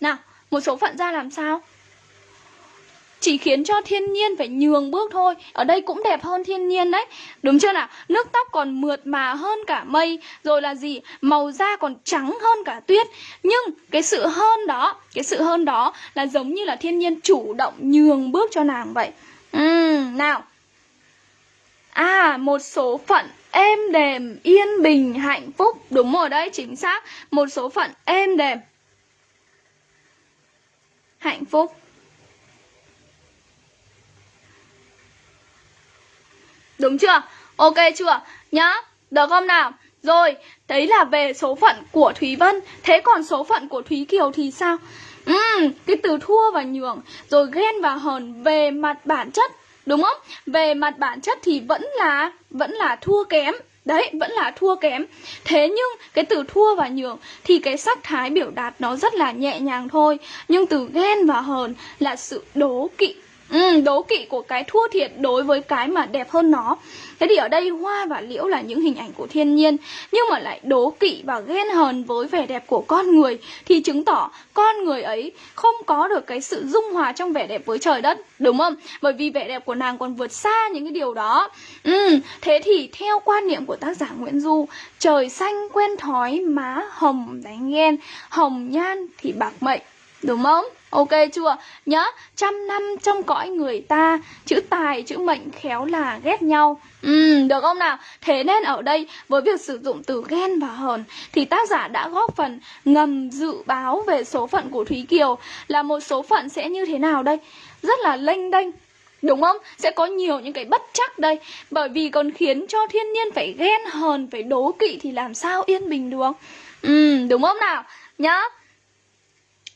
Nào, một số phận ra làm sao? Chỉ khiến cho thiên nhiên phải nhường bước thôi. Ở đây cũng đẹp hơn thiên nhiên đấy. Đúng chưa nào? Nước tóc còn mượt mà hơn cả mây. Rồi là gì? Màu da còn trắng hơn cả tuyết. Nhưng cái sự hơn đó cái sự hơn đó là giống như là thiên nhiên chủ động nhường bước cho nàng vậy. Ừ nào. À, một số phận êm đềm, yên bình, hạnh phúc. Đúng rồi đấy, chính xác. Một số phận êm đềm Hạnh phúc. Đúng chưa? Ok chưa? Nhá, được không nào? Rồi, đấy là về số phận của Thúy Vân Thế còn số phận của Thúy Kiều thì sao? Uhm, cái từ thua và nhường Rồi ghen và hờn về mặt bản chất Đúng không? Về mặt bản chất thì vẫn là vẫn là thua kém Đấy, vẫn là thua kém Thế nhưng cái từ thua và nhường Thì cái sắc thái biểu đạt nó rất là nhẹ nhàng thôi Nhưng từ ghen và hờn là sự đố kỵ Ừ, đố kỵ của cái thua thiệt đối với cái mà đẹp hơn nó. Thế thì ở đây hoa và liễu là những hình ảnh của thiên nhiên Nhưng mà lại đố kỵ và ghen hờn với vẻ đẹp của con người Thì chứng tỏ con người ấy không có được cái sự dung hòa trong vẻ đẹp với trời đất Đúng không? Bởi vì vẻ đẹp của nàng còn vượt xa những cái điều đó. Ừ, Thế thì theo quan niệm của tác giả Nguyễn Du Trời xanh quen thói má hồng đánh ghen Hồng nhan thì bạc mệnh. Đúng không? Ok chưa? Nhớ, trăm năm trong cõi người ta Chữ tài, chữ mệnh khéo là ghét nhau Ừ, được không nào? Thế nên ở đây với việc sử dụng từ ghen và hờn Thì tác giả đã góp phần ngầm dự báo về số phận của Thúy Kiều Là một số phận sẽ như thế nào đây? Rất là lênh đênh Đúng không? Sẽ có nhiều những cái bất chắc đây Bởi vì còn khiến cho thiên nhiên phải ghen hờn, phải đố kỵ thì làm sao yên bình được Ừ, đúng không nào? Nhá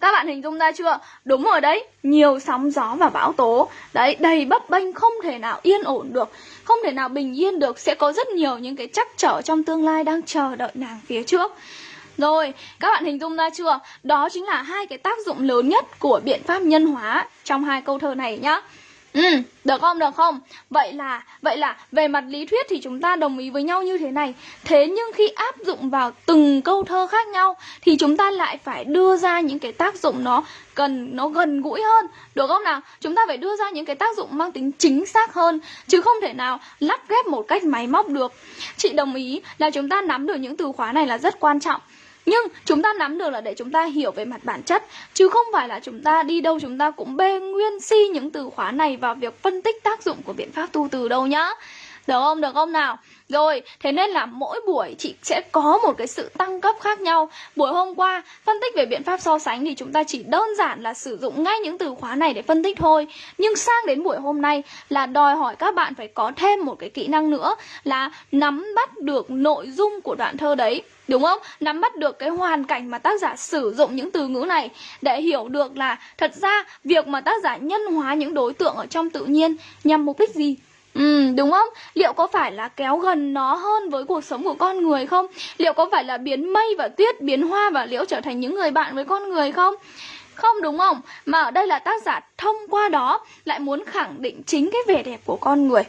các bạn hình dung ra chưa? Đúng rồi đấy, nhiều sóng gió và bão tố Đấy, đầy bấp bênh không thể nào yên ổn được Không thể nào bình yên được Sẽ có rất nhiều những cái chắc trở trong tương lai đang chờ đợi nàng phía trước rồi, các bạn hình dung ra chưa? Đó chính là hai cái tác dụng lớn nhất của biện pháp nhân hóa trong hai câu thơ này nhá. Ừ, được không, được không? Vậy là, vậy là về mặt lý thuyết thì chúng ta đồng ý với nhau như thế này Thế nhưng khi áp dụng vào từng câu thơ khác nhau Thì chúng ta lại phải đưa ra những cái tác dụng nó cần nó gần gũi hơn Được không nào? Chúng ta phải đưa ra những cái tác dụng mang tính chính xác hơn Chứ không thể nào lắp ghép một cách máy móc được Chị đồng ý là chúng ta nắm được những từ khóa này là rất quan trọng nhưng chúng ta nắm được là để chúng ta hiểu về mặt bản chất, Chứ không phải là chúng ta đi đâu chúng ta cũng bê nguyên si những từ khóa này vào việc phân tích tác dụng của biện pháp tu từ đâu nhá được không? Được không nào? Rồi, thế nên là mỗi buổi chị sẽ có một cái sự tăng cấp khác nhau. Buổi hôm qua, phân tích về biện pháp so sánh thì chúng ta chỉ đơn giản là sử dụng ngay những từ khóa này để phân tích thôi. Nhưng sang đến buổi hôm nay là đòi hỏi các bạn phải có thêm một cái kỹ năng nữa Là nắm bắt được nội dung của đoạn thơ đấy Đúng không? Nắm bắt được cái hoàn cảnh mà tác giả sử dụng những từ ngữ này Để hiểu được là thật ra việc mà tác giả nhân hóa những đối tượng ở trong tự nhiên nhằm mục đích gì? Ừ, đúng không? Liệu có phải là kéo gần nó hơn với cuộc sống của con người không? Liệu có phải là biến mây và tuyết, biến hoa và liễu trở thành những người bạn với con người không? Không đúng không? Mà ở đây là tác giả thông qua đó lại muốn khẳng định chính cái vẻ đẹp của con người.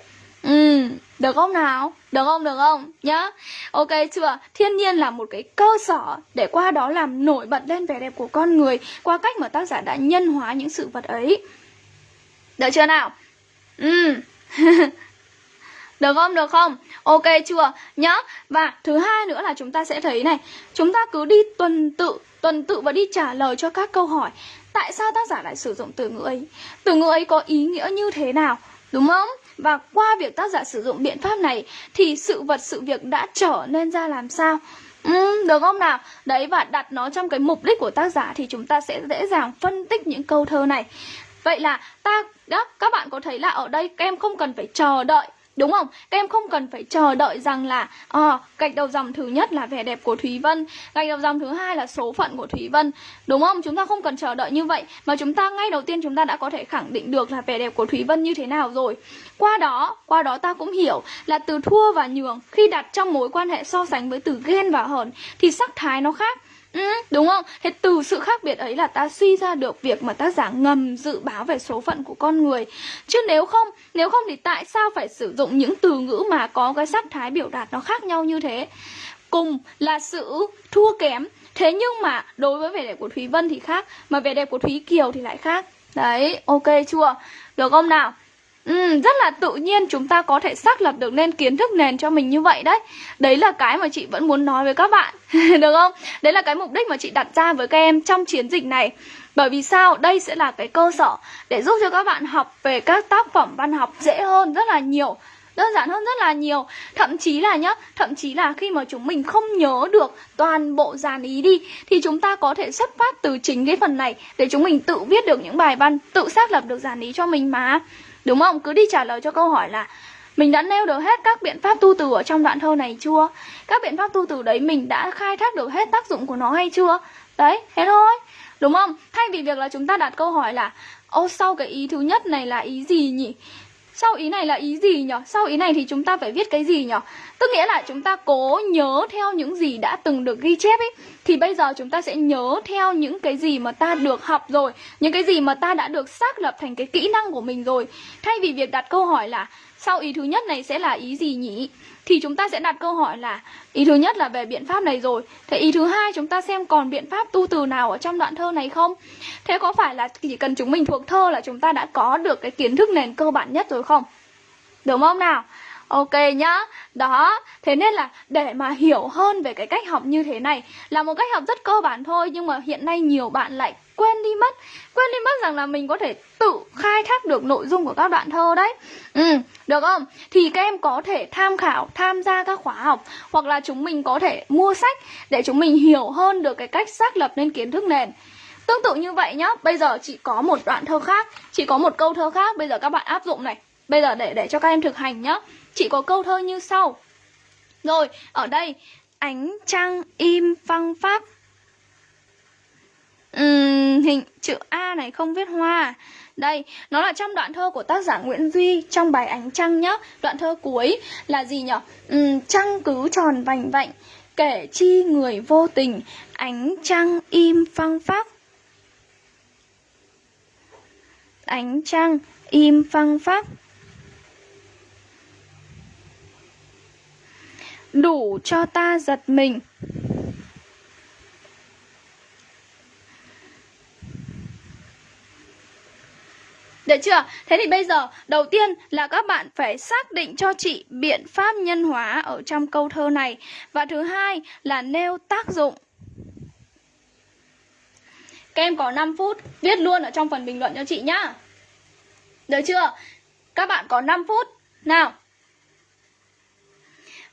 Ừ, được không nào? Được không? Được không? Nhá. Ok chưa? Thiên nhiên là một cái cơ sở để qua đó làm nổi bật lên vẻ đẹp của con người qua cách mà tác giả đã nhân hóa những sự vật ấy. Được chưa nào? Ừ. được không? Được không? Ok chưa? Nhá. Và thứ hai nữa là chúng ta sẽ thấy này, chúng ta cứ đi tuần tự, tuần tự và đi trả lời cho các câu hỏi. Tại sao tác giả lại sử dụng từ ngữ ấy? Từ ngữ ấy có ý nghĩa như thế nào? Đúng không? Và qua việc tác giả sử dụng biện pháp này thì sự vật sự việc đã trở nên ra làm sao? Ừ, được không nào? Đấy và đặt nó trong cái mục đích của tác giả thì chúng ta sẽ dễ dàng phân tích những câu thơ này. Vậy là ta đó, các bạn có thấy là ở đây các em không cần phải chờ đợi Đúng không? Các em không cần phải chờ đợi rằng là à, gạch đầu dòng thứ nhất là vẻ đẹp của Thúy Vân Gạch đầu dòng thứ hai là số phận của Thúy Vân Đúng không? Chúng ta không cần chờ đợi như vậy Mà chúng ta ngay đầu tiên chúng ta đã có thể khẳng định được là vẻ đẹp của Thúy Vân như thế nào rồi Qua đó, qua đó ta cũng hiểu là từ thua và nhường Khi đặt trong mối quan hệ so sánh với từ ghen và hờn Thì sắc thái nó khác Ừ, đúng không? Thế từ sự khác biệt ấy là ta suy ra được việc mà tác giả ngầm dự báo về số phận của con người Chứ nếu không, nếu không thì tại sao phải sử dụng những từ ngữ mà có cái sắc thái biểu đạt nó khác nhau như thế Cùng là sự thua kém Thế nhưng mà đối với vẻ đẹp của Thúy Vân thì khác Mà vẻ đẹp của Thúy Kiều thì lại khác Đấy, ok chưa? Được không nào? Ừ, rất là tự nhiên chúng ta có thể xác lập được nên kiến thức nền cho mình như vậy đấy Đấy là cái mà chị vẫn muốn nói với các bạn Được không? Đấy là cái mục đích mà chị đặt ra với các em trong chiến dịch này Bởi vì sao? Đây sẽ là cái cơ sở để giúp cho các bạn học về các tác phẩm văn học dễ hơn rất là nhiều đơn giản hơn rất là nhiều thậm chí là nhá thậm chí là khi mà chúng mình không nhớ được toàn bộ dàn ý đi thì chúng ta có thể xuất phát từ chính cái phần này để chúng mình tự viết được những bài văn tự xác lập được dàn ý cho mình mà đúng không? Cứ đi trả lời cho câu hỏi là mình đã nêu được hết các biện pháp tu từ ở trong đoạn thơ này chưa? Các biện pháp tu từ đấy mình đã khai thác được hết tác dụng của nó hay chưa? Đấy, thế thôi. Đúng không? Thay vì việc là chúng ta đặt câu hỏi là, ô, sau cái ý thứ nhất này là ý gì nhỉ? Sau ý này là ý gì nhỉ? Sau ý này thì chúng ta phải viết cái gì nhỉ? Tức nghĩa là chúng ta cố nhớ theo những gì đã từng được ghi chép ấy, Thì bây giờ chúng ta sẽ nhớ theo những cái gì mà ta được học rồi, Những cái gì mà ta đã được xác lập thành cái kỹ năng của mình rồi Thay vì việc đặt câu hỏi là, sau ý thứ nhất này sẽ là ý gì nhỉ? Thì chúng ta sẽ đặt câu hỏi là, Ý thứ nhất là về biện pháp này rồi Thế ý thứ hai, chúng ta xem còn biện pháp tu từ nào ở trong đoạn thơ này không? Thế có phải là chỉ cần chúng mình thuộc thơ là chúng ta đã có được cái kiến thức nền cơ bản nhất rồi không? Đúng không nào? Ok nhá. Đó Thế nên là để mà hiểu hơn về cái cách học như thế này Là một cách học rất cơ bản thôi Nhưng mà hiện nay nhiều bạn lại quên đi mất. Quên đi mất rằng là mình có thể tự khai thác được nội dung của các đoạn thơ đấy. Ừ, được không? Thì các em có thể tham khảo, tham gia các khóa học Hoặc là chúng mình có thể mua sách Để chúng mình hiểu hơn được cái cách xác lập nên kiến thức nền. Tương tự như vậy nhá. Bây giờ chị có một đoạn thơ khác Chị có một câu thơ khác. Bây giờ các bạn áp dụng này. Bây giờ để để cho các em thực hành nhá. Chị có câu thơ như sau. Rồi, ở đây Ánh trăng im phăng pháp uhm, Hình chữ A này không viết hoa. Đây, nó là trong đoạn thơ của tác giả Nguyễn Duy Trong bài Ánh trăng nhá. Đoạn thơ cuối là gì nhở? Uhm, trăng cứ tròn vành vạnh Kể chi người vô tình Ánh trăng im phăng pháp Ánh trăng im phăng pháp đủ cho ta giật mình. Được chưa? Thế thì bây giờ, đầu tiên là các bạn phải xác định cho chị biện pháp nhân hóa ở trong câu thơ này. Và thứ hai là nêu tác dụng. Các em có 5 phút viết luôn ở trong phần bình luận cho chị nhá. Được chưa? Các bạn có 5 phút. Nào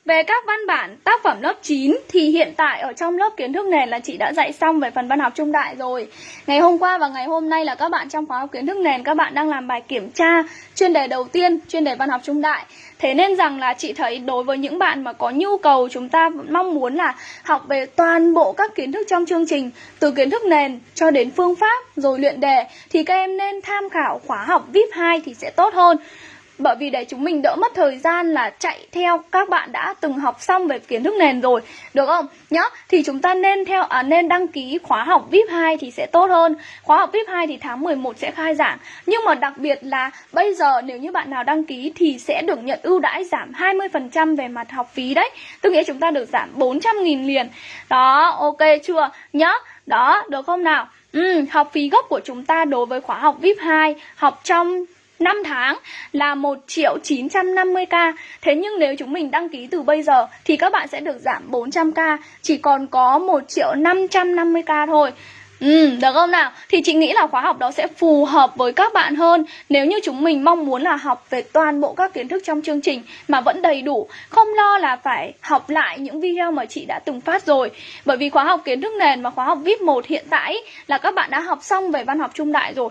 về các văn bản tác phẩm lớp 9 thì hiện tại ở trong lớp kiến thức nền là chị đã dạy xong về phần văn học trung đại rồi. Ngày hôm qua và ngày hôm nay là các bạn trong khóa học kiến thức nền các bạn đang làm bài kiểm tra chuyên đề đầu tiên, chuyên đề văn học trung đại. Thế nên rằng là chị thấy đối với những bạn mà có nhu cầu chúng ta mong muốn là học về toàn bộ các kiến thức trong chương trình từ kiến thức nền cho đến phương pháp rồi luyện đề thì các em nên tham khảo khóa học VIP 2 thì sẽ tốt hơn. Bởi vì để chúng mình đỡ mất thời gian là chạy theo các bạn đã từng học xong về kiến thức nền rồi Được không? Nhá, thì chúng ta nên theo à, nên đăng ký khóa học VIP 2 thì sẽ tốt hơn Khóa học VIP 2 thì tháng 11 sẽ khai giảng Nhưng mà đặc biệt là bây giờ nếu như bạn nào đăng ký thì sẽ được nhận ưu đãi giảm 20% về mặt học phí đấy Tức nghĩa chúng ta được giảm 400.000 liền Đó, ok chưa? Nhá, đó, được không nào? Ừ, học phí gốc của chúng ta đối với khóa học VIP 2 Học trong 5 tháng là 1 triệu 950k Thế nhưng nếu chúng mình đăng ký từ bây giờ Thì các bạn sẽ được giảm 400k Chỉ còn có 1 triệu 550k thôi. Ừ, được không nào? Thì chị nghĩ là khóa học đó sẽ phù hợp với các bạn hơn. Nếu như chúng mình mong muốn là học về toàn bộ các kiến thức trong chương trình Mà vẫn đầy đủ Không lo là phải học lại những video mà chị đã từng phát rồi. Bởi vì khóa học kiến thức nền và khóa học VIP 1 hiện tại là các bạn đã học xong về văn học trung đại rồi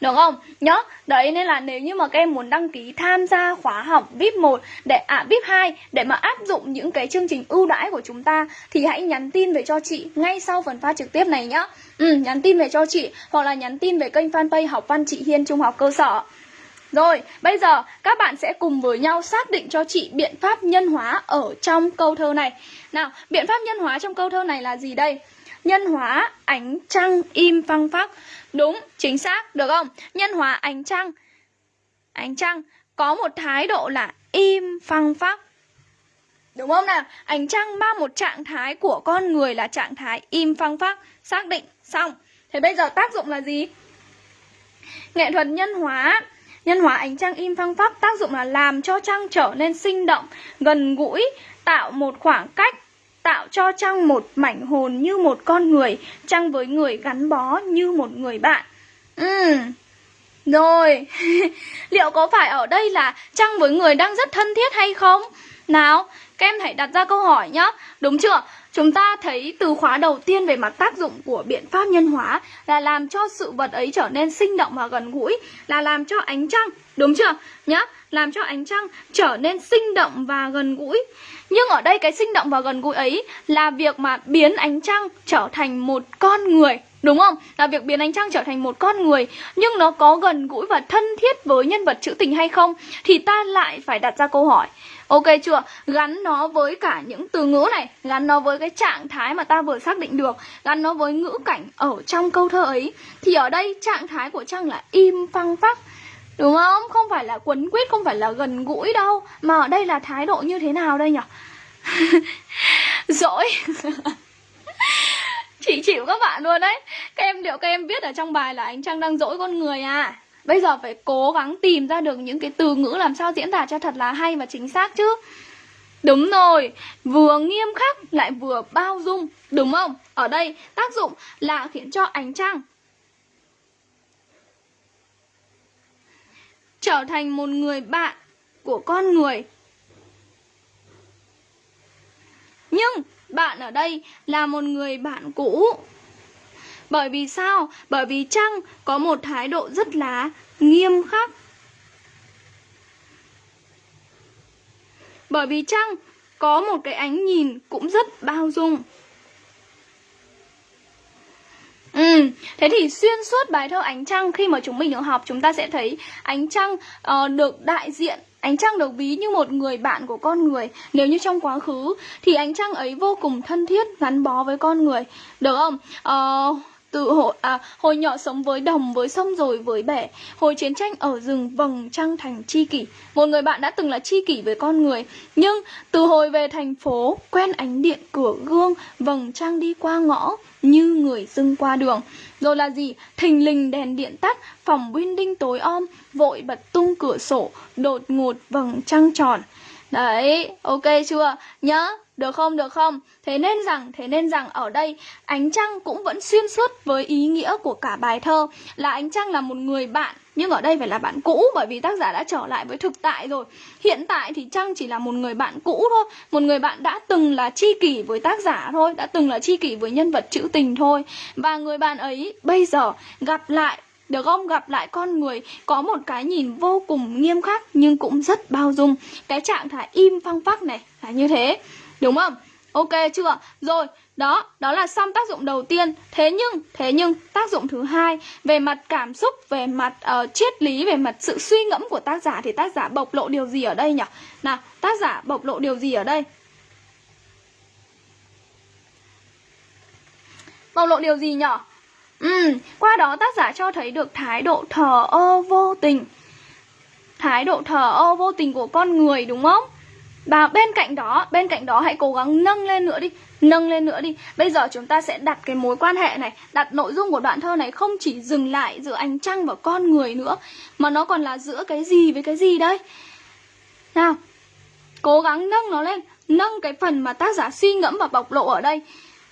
được không? Nhớ, đấy nên là nếu như mà các em muốn đăng ký tham gia khóa học VIP 1 để à VIP 2 để mà áp dụng những cái chương trình ưu đãi của chúng ta thì hãy nhắn tin về cho chị ngay sau phần phát trực tiếp này nhá. Ừ, nhắn tin về cho chị hoặc là nhắn tin về kênh fanpage học văn chị Hiên Trung học cơ sở. Rồi, bây giờ các bạn sẽ cùng với nhau xác định cho chị biện pháp nhân hóa ở trong câu thơ này. Nào, biện pháp nhân hóa trong câu thơ này là gì đây? Nhân hóa ánh trăng im phăng phắc Đúng, chính xác, được không? Nhân hóa ánh trăng Ánh trăng có một thái độ là im phăng phắc Đúng không nào? Ánh trăng mang một trạng thái của con người là trạng thái im phăng phắc Xác định, xong Thế bây giờ tác dụng là gì? nghệ thuật nhân hóa Nhân hóa ánh trăng im phăng phắc tác dụng là làm cho trăng trở nên sinh động, gần gũi, tạo một khoảng cách, tạo cho trăng một mảnh hồn như một con người, trăng với người gắn bó như một người bạn. Ừ, rồi, liệu có phải ở đây là trăng với người đang rất thân thiết hay không? Nào, các em hãy đặt ra câu hỏi nhá, đúng chưa? Chúng ta thấy từ khóa đầu tiên về mặt tác dụng của biện pháp nhân hóa là làm cho sự vật ấy trở nên sinh động và gần gũi, là làm cho ánh trăng, đúng chưa? Nhá, làm cho ánh trăng trở nên sinh động và gần gũi. Nhưng ở đây cái sinh động và gần gũi ấy là việc mà biến ánh trăng trở thành một con người Đúng không? Là việc biến ánh trăng trở thành một con người Nhưng nó có gần gũi và thân thiết với nhân vật trữ tình hay không Thì ta lại phải đặt ra câu hỏi Ok chưa? Gắn nó với cả những từ ngữ này Gắn nó với cái trạng thái mà ta vừa xác định được Gắn nó với ngữ cảnh ở trong câu thơ ấy Thì ở đây trạng thái của Trăng là im phăng phắc Đúng không? Không phải là quấn quýt, không phải là gần gũi đâu Mà ở đây là thái độ như thế nào đây nhỉ? Dỗi Chị chịu các bạn luôn đấy Các em liệu các em biết ở trong bài là anh trăng đang dỗi con người à Bây giờ phải cố gắng tìm ra được những cái từ ngữ làm sao diễn tả cho thật là hay và chính xác chứ Đúng rồi, vừa nghiêm khắc lại vừa bao dung, đúng không? Ở đây tác dụng là khiến cho ánh trăng trở thành một người bạn của con người. Nhưng bạn ở đây là một người bạn cũ bởi vì sao? Bởi vì Trăng có một thái độ rất là nghiêm khắc. Bởi vì Trăng có một cái ánh nhìn cũng rất bao dung. Ừ, thế thì xuyên suốt bài thơ Ánh Trăng khi mà chúng mình được học chúng ta sẽ thấy Ánh Trăng uh, được đại diện Ánh trăng được ví như một người bạn của con người Nếu như trong quá khứ Thì ánh trăng ấy vô cùng thân thiết Gắn bó với con người Được không? Uh, từ hồi, à, hồi nhỏ sống với đồng, với sông rồi với bể Hồi chiến tranh ở rừng vầng trăng thành chi kỷ Một người bạn đã từng là chi kỷ với con người. Nhưng từ hồi về thành phố Quen ánh điện cửa gương Vầng trăng đi qua ngõ Như người dưng qua đường. Rồi là gì? Thình lình đèn điện tắt Phòng đinh tối om Vội bật tung cửa sổ Đột ngột vầng trăng tròn. Đấy, ok chưa? Nhớ, được không, được không? Thế nên rằng, thế nên rằng ở đây ánh trăng cũng vẫn xuyên suốt với ý nghĩa của cả bài thơ. Là ánh trăng là một người bạn nhưng ở đây phải là bạn cũ bởi vì tác giả đã trở lại với thực tại rồi. Hiện tại thì Trăng chỉ là một người bạn cũ thôi. Một người bạn đã từng là tri kỷ với tác giả thôi Đã từng là tri kỷ với nhân vật trữ tình thôi. Và người bạn ấy bây giờ gặp lại được không? Gặp lại con người có một cái nhìn vô cùng nghiêm khắc nhưng cũng rất bao dung. Cái trạng thái im phăng phắc này là như thế. Đúng không? Ok chưa? Rồi, đó, đó là xong tác dụng đầu tiên. Thế nhưng, thế nhưng tác dụng thứ hai về mặt cảm xúc, về mặt uh, triết lý, về mặt sự suy ngẫm của tác giả thì tác giả bộc lộ điều gì ở đây nhỉ? Nào, tác giả bộc lộ điều gì ở đây? Bộc lộ điều gì nhỉ? Ừ, qua đó tác giả cho thấy được thái độ thờ ơ vô tình. Thái độ thờ ơ vô tình của con người đúng không? Và bên cạnh đó, bên cạnh đó hãy cố gắng nâng lên nữa đi Nâng lên nữa đi. Bây giờ chúng ta sẽ đặt cái mối quan hệ này Đặt nội dung của đoạn thơ này không chỉ dừng lại giữa ánh trăng và con người nữa Mà nó còn là giữa cái gì với cái gì đây? Nào Cố gắng nâng nó lên Nâng cái phần mà tác giả suy ngẫm và bộc lộ ở đây.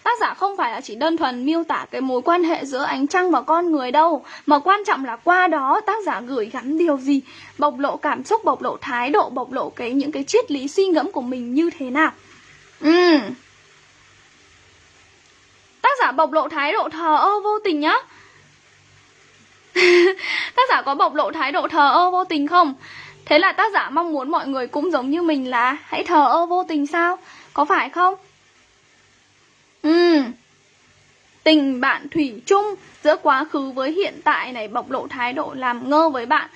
Tác giả không phải là chỉ đơn thuần miêu tả cái mối quan hệ giữa ánh trăng và con người đâu Mà quan trọng là qua đó tác giả gửi gắm điều gì Bộc lộ cảm xúc, bộc lộ thái độ, bộc lộ cái những cái triết lý suy ngẫm của mình như thế nào Ừ Tác giả bộc lộ thái độ thờ ơ vô tình nhá Tác giả có bộc lộ thái độ thờ ơ vô tình không? Thế là tác giả mong muốn mọi người cũng giống như mình là hãy thờ ơ vô tình sao? Có phải không? Ừ. Tình bạn thủy chung giữa quá khứ với hiện tại này bộc lộ thái độ làm ngơ với bạn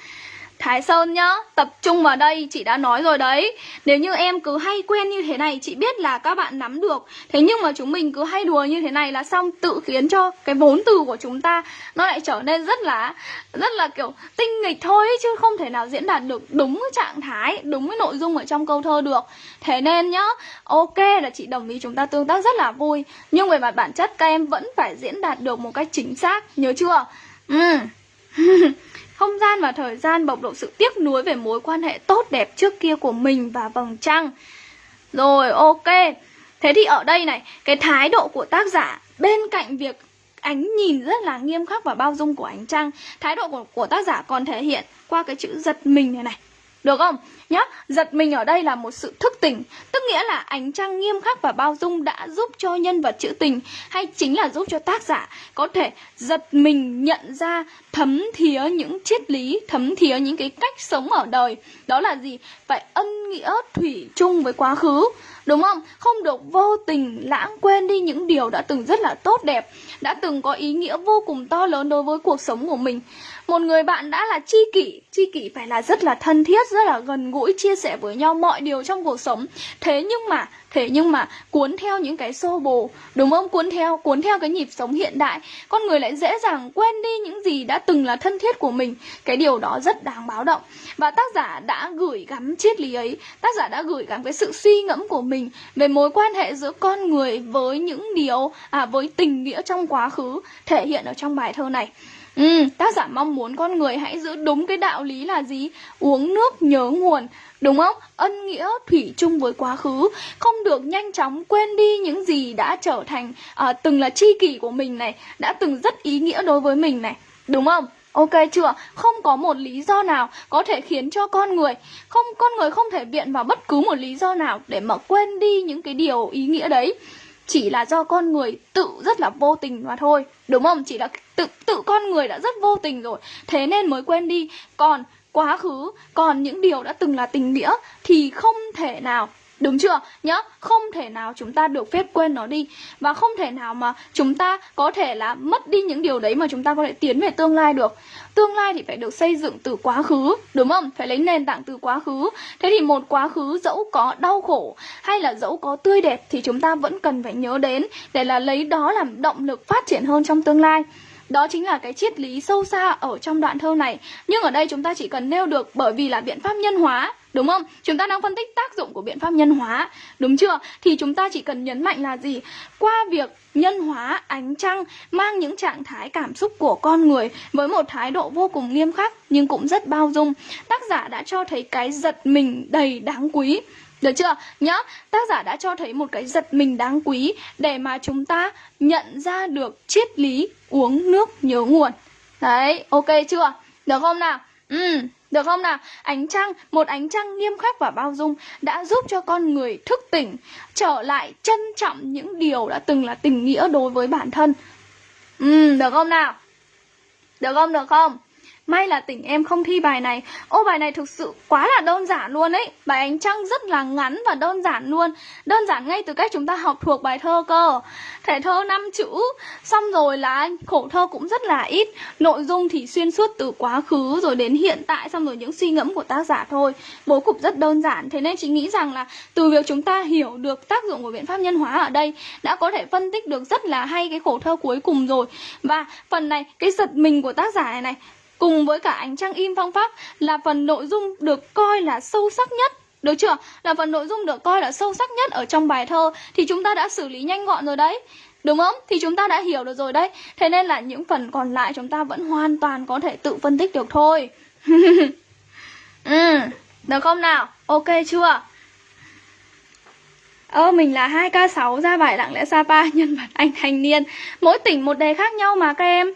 Thái Sơn nhá, tập trung vào đây, chị đã nói rồi đấy. Nếu như em cứ hay quen như thế này, chị biết là các bạn nắm được. Thế nhưng mà chúng mình cứ hay đùa như thế này là xong tự khiến cho cái vốn từ của chúng ta Nó lại trở nên rất là, rất là kiểu tinh nghịch thôi Chứ không thể nào diễn đạt được đúng cái trạng thái, đúng cái nội dung ở trong câu thơ được. Thế nên nhá, ok là chị đồng ý chúng ta tương tác rất là vui. Nhưng về mặt bản chất các em vẫn phải diễn đạt được một cách chính xác, nhớ chưa? Ừ. Không gian và thời gian bộc lộ sự tiếc nuối về mối quan hệ tốt đẹp trước kia của mình và vầng trăng. Rồi ok. Thế thì ở đây này, cái thái độ của tác giả bên cạnh việc ánh nhìn rất là nghiêm khắc và bao dung của ánh trăng Thái độ của, của tác giả còn thể hiện qua cái chữ giật mình này này. Được không? Nhá, giật mình ở đây là một sự thức tỉnh Tức nghĩa là ánh trăng nghiêm khắc và bao dung đã giúp cho nhân vật trữ tình Hay chính là giúp cho tác giả có thể giật mình nhận ra thấm thía những triết lý Thấm thía những cái cách sống ở đời Đó là gì? Phải ân nghĩa thủy chung với quá khứ Đúng không? Không được vô tình lãng quên đi những điều đã từng rất là tốt đẹp Đã từng có ý nghĩa vô cùng to lớn đối với cuộc sống của mình một người bạn đã là tri kỷ tri kỷ phải là rất là thân thiết rất là gần gũi chia sẻ với nhau mọi điều trong cuộc sống. Thế nhưng mà, thế nhưng mà, cuốn theo những cái xô bồ, đúng không? Cuốn theo cuốn theo cái nhịp sống hiện đại. Con người lại dễ dàng quên đi những gì đã từng là thân thiết của mình. Cái điều đó rất đáng báo động. Và tác giả đã gửi gắm triết lý ấy. Tác giả đã gửi gắm cái sự suy ngẫm của mình về mối quan hệ giữa con người với những điều à với tình nghĩa trong quá khứ thể hiện ở trong bài thơ này. Ừ, tác giả mong muốn con người hãy giữ đúng cái đạo lý là gì? Uống nước nhớ nguồn, đúng không? Ân nghĩa thủy chung với quá khứ, không được nhanh chóng quên đi những gì đã trở thành à, từng là tri kỷ của mình này, đã từng rất ý nghĩa đối với mình này, đúng không? Ok chưa? Không có một lý do nào có thể khiến cho con người không con người không thể viện vào bất cứ một lý do nào để mà quên đi những cái điều ý nghĩa đấy chỉ là do con người tự rất là vô tình mà thôi, đúng không? Chỉ là tự tự con người đã rất vô tình rồi. Thế nên mới quên đi. Còn quá khứ, còn những điều đã từng là tình nghĩa thì không thể nào Đúng chưa? Nhớ, không thể nào chúng ta được phép quên nó đi Và không thể nào mà chúng ta có thể là mất đi những điều đấy mà chúng ta có thể tiến về tương lai được Tương lai thì phải được xây dựng từ quá khứ, đúng không? Phải lấy nền tảng từ quá khứ Thế thì một quá khứ dẫu có đau khổ hay là dẫu có tươi đẹp Thì chúng ta vẫn cần phải nhớ đến Để là lấy đó làm động lực phát triển hơn trong tương lai đó chính là cái triết lý sâu xa ở trong đoạn thơ này Nhưng ở đây chúng ta chỉ cần nêu được bởi vì là biện pháp nhân hóa, Đúng không? Chúng ta đang phân tích tác dụng của biện pháp nhân hóa, Đúng chưa? Thì chúng ta chỉ cần nhấn mạnh là gì? Qua việc nhân hóa ánh trăng mang những trạng thái cảm xúc của con người với một thái độ vô cùng nghiêm khắc nhưng cũng rất bao dung Tác giả đã cho thấy cái giật mình đầy đáng quý được chưa? Nhớ, tác giả đã cho thấy một cái giật mình đáng quý để mà chúng ta nhận ra được triết lý uống nước nhớ nguồn. Đấy, ok chưa? Được không nào? Ừ, được không nào? Ánh trăng, một ánh trăng nghiêm khắc và bao dung đã giúp cho con người thức tỉnh, trở lại trân trọng những điều đã từng là tình nghĩa đối với bản thân. Ừ, được không nào? Được không, được không? May là tỉnh em không thi bài này. Ô, bài này thực sự quá là đơn giản luôn ấy. Bài ánh trăng rất là ngắn và đơn giản luôn. Đơn giản ngay từ cách chúng ta học thuộc bài thơ cơ. Thể thơ 5 chữ. Xong rồi là khổ thơ cũng rất là ít. Nội dung thì xuyên suốt từ quá khứ rồi đến hiện tại, Xong rồi những suy ngẫm của tác giả thôi. Bố cục rất đơn giản. Thế nên chị nghĩ rằng là từ việc chúng ta hiểu được tác dụng của biện pháp nhân hóa ở đây Đã có thể phân tích được rất là hay cái khổ thơ cuối cùng rồi. Và phần này, cái giật mình của tác giả này này cùng với cả ánh trăng im phong pháp là phần nội dung được coi là sâu sắc nhất được chưa? Là phần nội dung được coi là sâu sắc nhất ở trong bài thơ Thì chúng ta đã xử lý nhanh gọn rồi đấy Đúng không? Thì chúng ta đã hiểu được rồi đấy Thế nên là những phần còn lại chúng ta vẫn hoàn toàn có thể tự phân tích được thôi Ừ, được không nào? Ok chưa? Ơ, mình là 2K6 ra bài lặng lẽ Sapa nhân vật anh thanh niên Mỗi tỉnh một đề khác nhau mà các em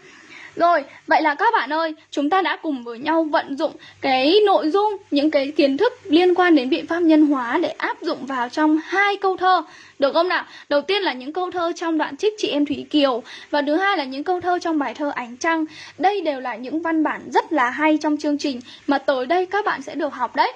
rồi, vậy là các bạn ơi, chúng ta đã cùng với nhau vận dụng cái nội dung, những cái kiến thức liên quan đến biện pháp nhân hóa để áp dụng vào trong hai câu thơ. Được không nào? Đầu tiên là những câu thơ trong đoạn trích chị em Thủy Kiều và thứ hai là những câu thơ trong bài thơ Ánh Trăng. Đây đều là những văn bản rất là hay trong chương trình mà tới đây các bạn sẽ được học đấy.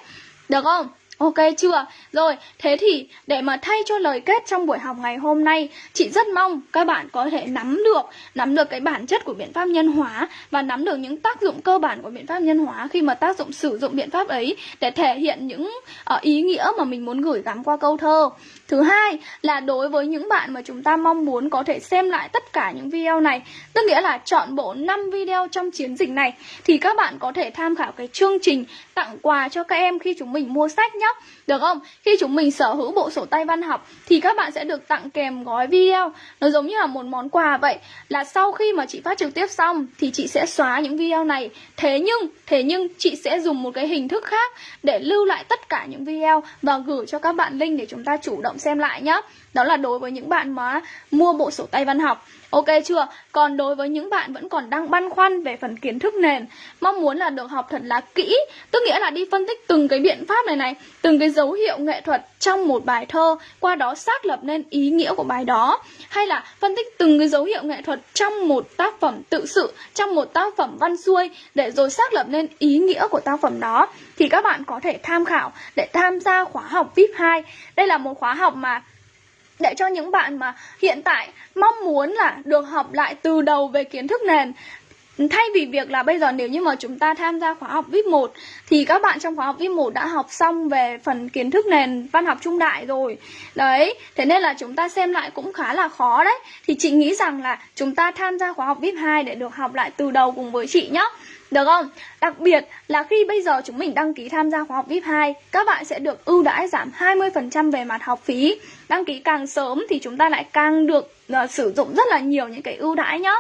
Được không? Ok chưa? Rồi, thế thì để mà thay cho lời kết trong buổi học ngày hôm nay, chị rất mong các bạn có thể nắm được, nắm được cái bản chất của biện pháp nhân hóa và nắm được những tác dụng cơ bản của biện pháp nhân hóa khi mà tác dụng sử dụng biện pháp ấy để thể hiện những uh, ý nghĩa mà mình muốn gửi gắm qua câu thơ. Thứ hai là đối với những bạn mà chúng ta mong muốn có thể xem lại tất cả những video này, tức nghĩa là chọn bộ 5 video trong chiến dịch này thì các bạn có thể tham khảo cái chương trình tặng quà cho các em khi chúng mình mua sách nhé Được không? Khi chúng mình sở hữu bộ sổ tay văn học Thì các bạn sẽ được tặng kèm gói video. Nó giống như là một món quà vậy Là sau khi mà chị phát trực tiếp xong Thì chị sẽ xóa những video này. Thế nhưng, thế nhưng chị sẽ dùng một cái hình thức khác Để lưu lại tất cả những video Và gửi cho các bạn link để chúng ta chủ động xem lại nhé. Đó là đối với những bạn mà mua bộ sổ tay văn học Ok chưa? Còn đối với những bạn vẫn còn đang băn khoăn về phần kiến thức nền, Mong muốn là được học thật là kỹ. Tức nghĩa là đi phân tích từng cái biện pháp này này, Từng cái dấu hiệu nghệ thuật trong một bài thơ, Qua đó xác lập nên ý nghĩa của bài đó. Hay là phân tích từng cái dấu hiệu nghệ thuật trong một tác phẩm tự sự, Trong một tác phẩm văn xuôi, Để rồi xác lập nên ý nghĩa của tác phẩm đó. Thì các bạn có thể tham khảo để tham gia khóa học VIP 2 Đây là một khóa học mà để cho những bạn mà hiện tại mong muốn là được học lại từ đầu về kiến thức nền. Thay vì việc là bây giờ nếu như mà chúng ta tham gia khóa học VIP 1 Thì các bạn trong khóa học VIP 1 đã học xong về phần kiến thức nền văn học trung đại rồi. Đấy, thế nên là chúng ta xem lại cũng khá là khó đấy. Thì chị nghĩ rằng là chúng ta tham gia khóa học VIP 2 để được học lại từ đầu cùng với chị nhé được không? Đặc biệt là khi bây giờ chúng mình đăng ký tham gia khóa học VIP 2 Các bạn sẽ được ưu đãi giảm 20% về mặt học phí Đăng ký càng sớm thì chúng ta lại càng được uh, sử dụng rất là nhiều những cái ưu đãi nhá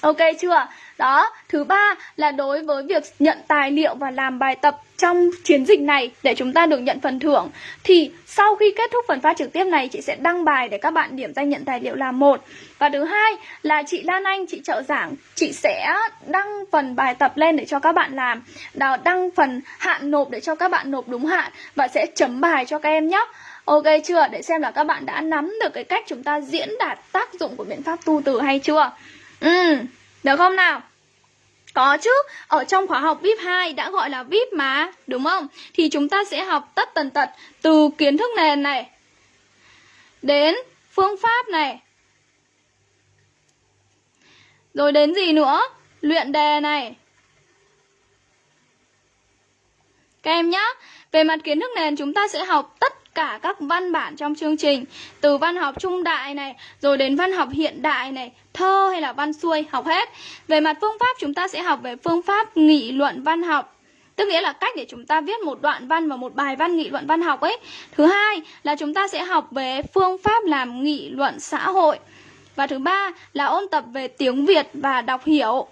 Ok chưa? Đó, thứ ba là đối với việc nhận tài liệu và làm bài tập trong chiến dịch này để chúng ta được nhận phần thưởng thì sau khi kết thúc phần phát trực tiếp này chị sẽ đăng bài để các bạn điểm danh nhận tài liệu là một và thứ hai là chị Lan Anh chị trợ giảng chị sẽ đăng phần bài tập lên để cho các bạn làm đăng phần hạn nộp để cho các bạn nộp đúng hạn và sẽ chấm bài cho các em nhé Ok chưa? Để xem là các bạn đã nắm được cái cách chúng ta diễn đạt tác dụng của biện pháp tu từ hay chưa? Ừ, được không nào? Có chứ, ở trong khóa học VIP 2 đã gọi là VIP mà, đúng không? Thì chúng ta sẽ học tất tần tật từ kiến thức nền này đến phương pháp này. Rồi đến gì nữa? Luyện đề này. Các em nhá, về mặt kiến thức nền chúng ta sẽ học tất cả các văn bản trong chương trình, Từ văn học trung đại này, Rồi đến văn học hiện đại này, Thơ hay là văn xuôi, học hết. Về mặt phương pháp, chúng ta sẽ học về phương pháp nghị luận văn học. Tức nghĩa là cách để chúng ta viết một đoạn văn và một bài văn nghị luận văn học ấy. Thứ hai là chúng ta sẽ học về phương pháp làm nghị luận xã hội. Và thứ ba là ôn tập về tiếng Việt và đọc hiểu.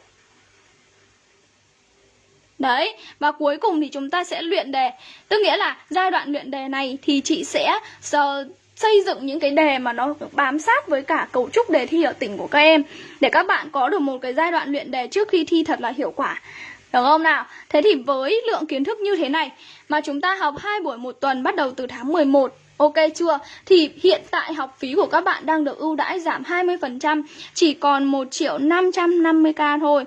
Đấy, và cuối cùng thì chúng ta sẽ luyện đề Tức nghĩa là giai đoạn luyện đề này thì chị sẽ ờ, xây dựng những cái đề mà nó bám sát với cả cấu trúc đề thi ở tỉnh của các em Để các bạn có được một cái giai đoạn luyện đề trước khi thi thật là hiệu quả Được không nào? Thế thì với lượng kiến thức như thế này Mà chúng ta học hai buổi một tuần bắt đầu từ tháng 11 Ok chưa? Thì hiện tại học phí của các bạn đang được ưu đãi giảm 20% Chỉ còn 1 triệu 550k thôi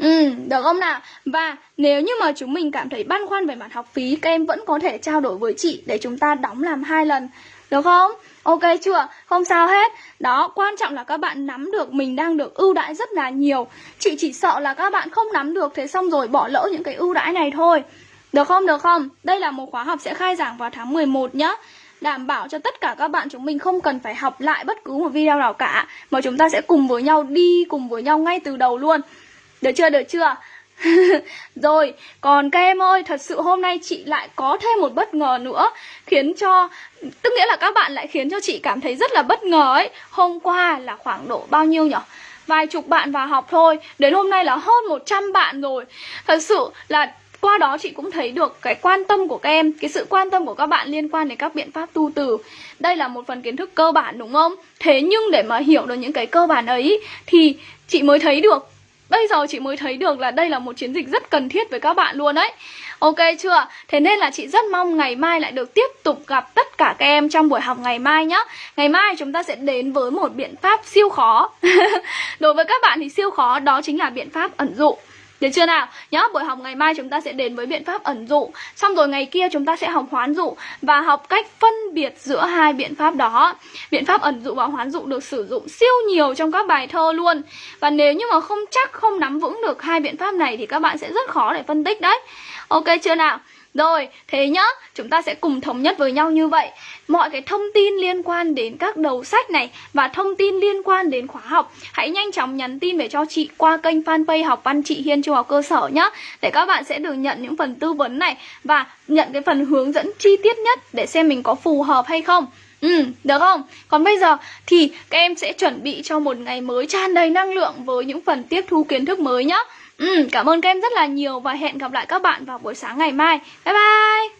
Ừ, được không nào? Và nếu như mà chúng mình cảm thấy băn khoăn về mặt học phí Các em vẫn có thể trao đổi với chị để chúng ta đóng làm hai lần Được không? Ok chưa? Không sao hết Đó, quan trọng là các bạn nắm được mình đang được ưu đãi rất là nhiều Chị chỉ sợ là các bạn không nắm được Thế xong rồi bỏ lỡ những cái ưu đãi này thôi Được không? Được không? Đây là một khóa học sẽ khai giảng vào tháng 11 nhá đảm bảo cho tất cả các bạn chúng mình không cần phải học lại bất cứ một video nào cả mà chúng ta sẽ cùng với nhau đi cùng với nhau ngay từ đầu luôn được chưa, được chưa? Rồi, còn các em ơi, thật sự hôm nay chị lại có thêm một bất ngờ nữa Khiến cho, tức nghĩa là các bạn lại khiến cho chị cảm thấy rất là bất ngờ ấy Hôm qua là khoảng độ bao nhiêu nhỉ? Vài chục bạn vào học thôi Đến hôm nay là hơn 100 bạn rồi Thật sự là qua đó chị cũng thấy được cái quan tâm của các em Cái sự quan tâm của các bạn liên quan đến các biện pháp tu từ Đây là một phần kiến thức cơ bản đúng không? Thế nhưng để mà hiểu được những cái cơ bản ấy Thì chị mới thấy được Bây giờ chị mới thấy được là đây là một chiến dịch rất cần thiết với các bạn luôn đấy Ok chưa? Thế nên là chị rất mong ngày mai lại được tiếp tục gặp tất cả các em trong buổi học ngày mai nhé Ngày mai chúng ta sẽ đến với một biện pháp siêu khó. Đối với các bạn thì siêu khó đó chính là biện pháp ẩn dụ được chưa nào? Nhớ buổi học ngày mai chúng ta sẽ đến với biện pháp ẩn dụ Xong rồi ngày kia chúng ta sẽ học hoán dụ Và học cách phân biệt giữa hai biện pháp đó Biện pháp ẩn dụ và hoán dụ được sử dụng siêu nhiều trong các bài thơ luôn Và nếu như mà không chắc không nắm vững được hai biện pháp này Thì các bạn sẽ rất khó để phân tích đấy Ok chưa nào? Rồi, thế nhá, chúng ta sẽ cùng thống nhất với nhau như vậy Mọi cái thông tin liên quan đến các đầu sách này Và thông tin liên quan đến khóa học Hãy nhanh chóng nhắn tin về cho chị qua kênh fanpage học văn chị Hiên trung học cơ sở nhá Để các bạn sẽ được nhận những phần tư vấn này Và nhận cái phần hướng dẫn chi tiết nhất Để xem mình có phù hợp hay không Ừ, được không? Còn bây giờ thì các em sẽ chuẩn bị cho một ngày mới tràn đầy năng lượng với những phần tiếp thu kiến thức mới nhá. Ừ, cảm ơn các em rất là nhiều và hẹn gặp lại các bạn vào buổi sáng ngày mai. Bye bye!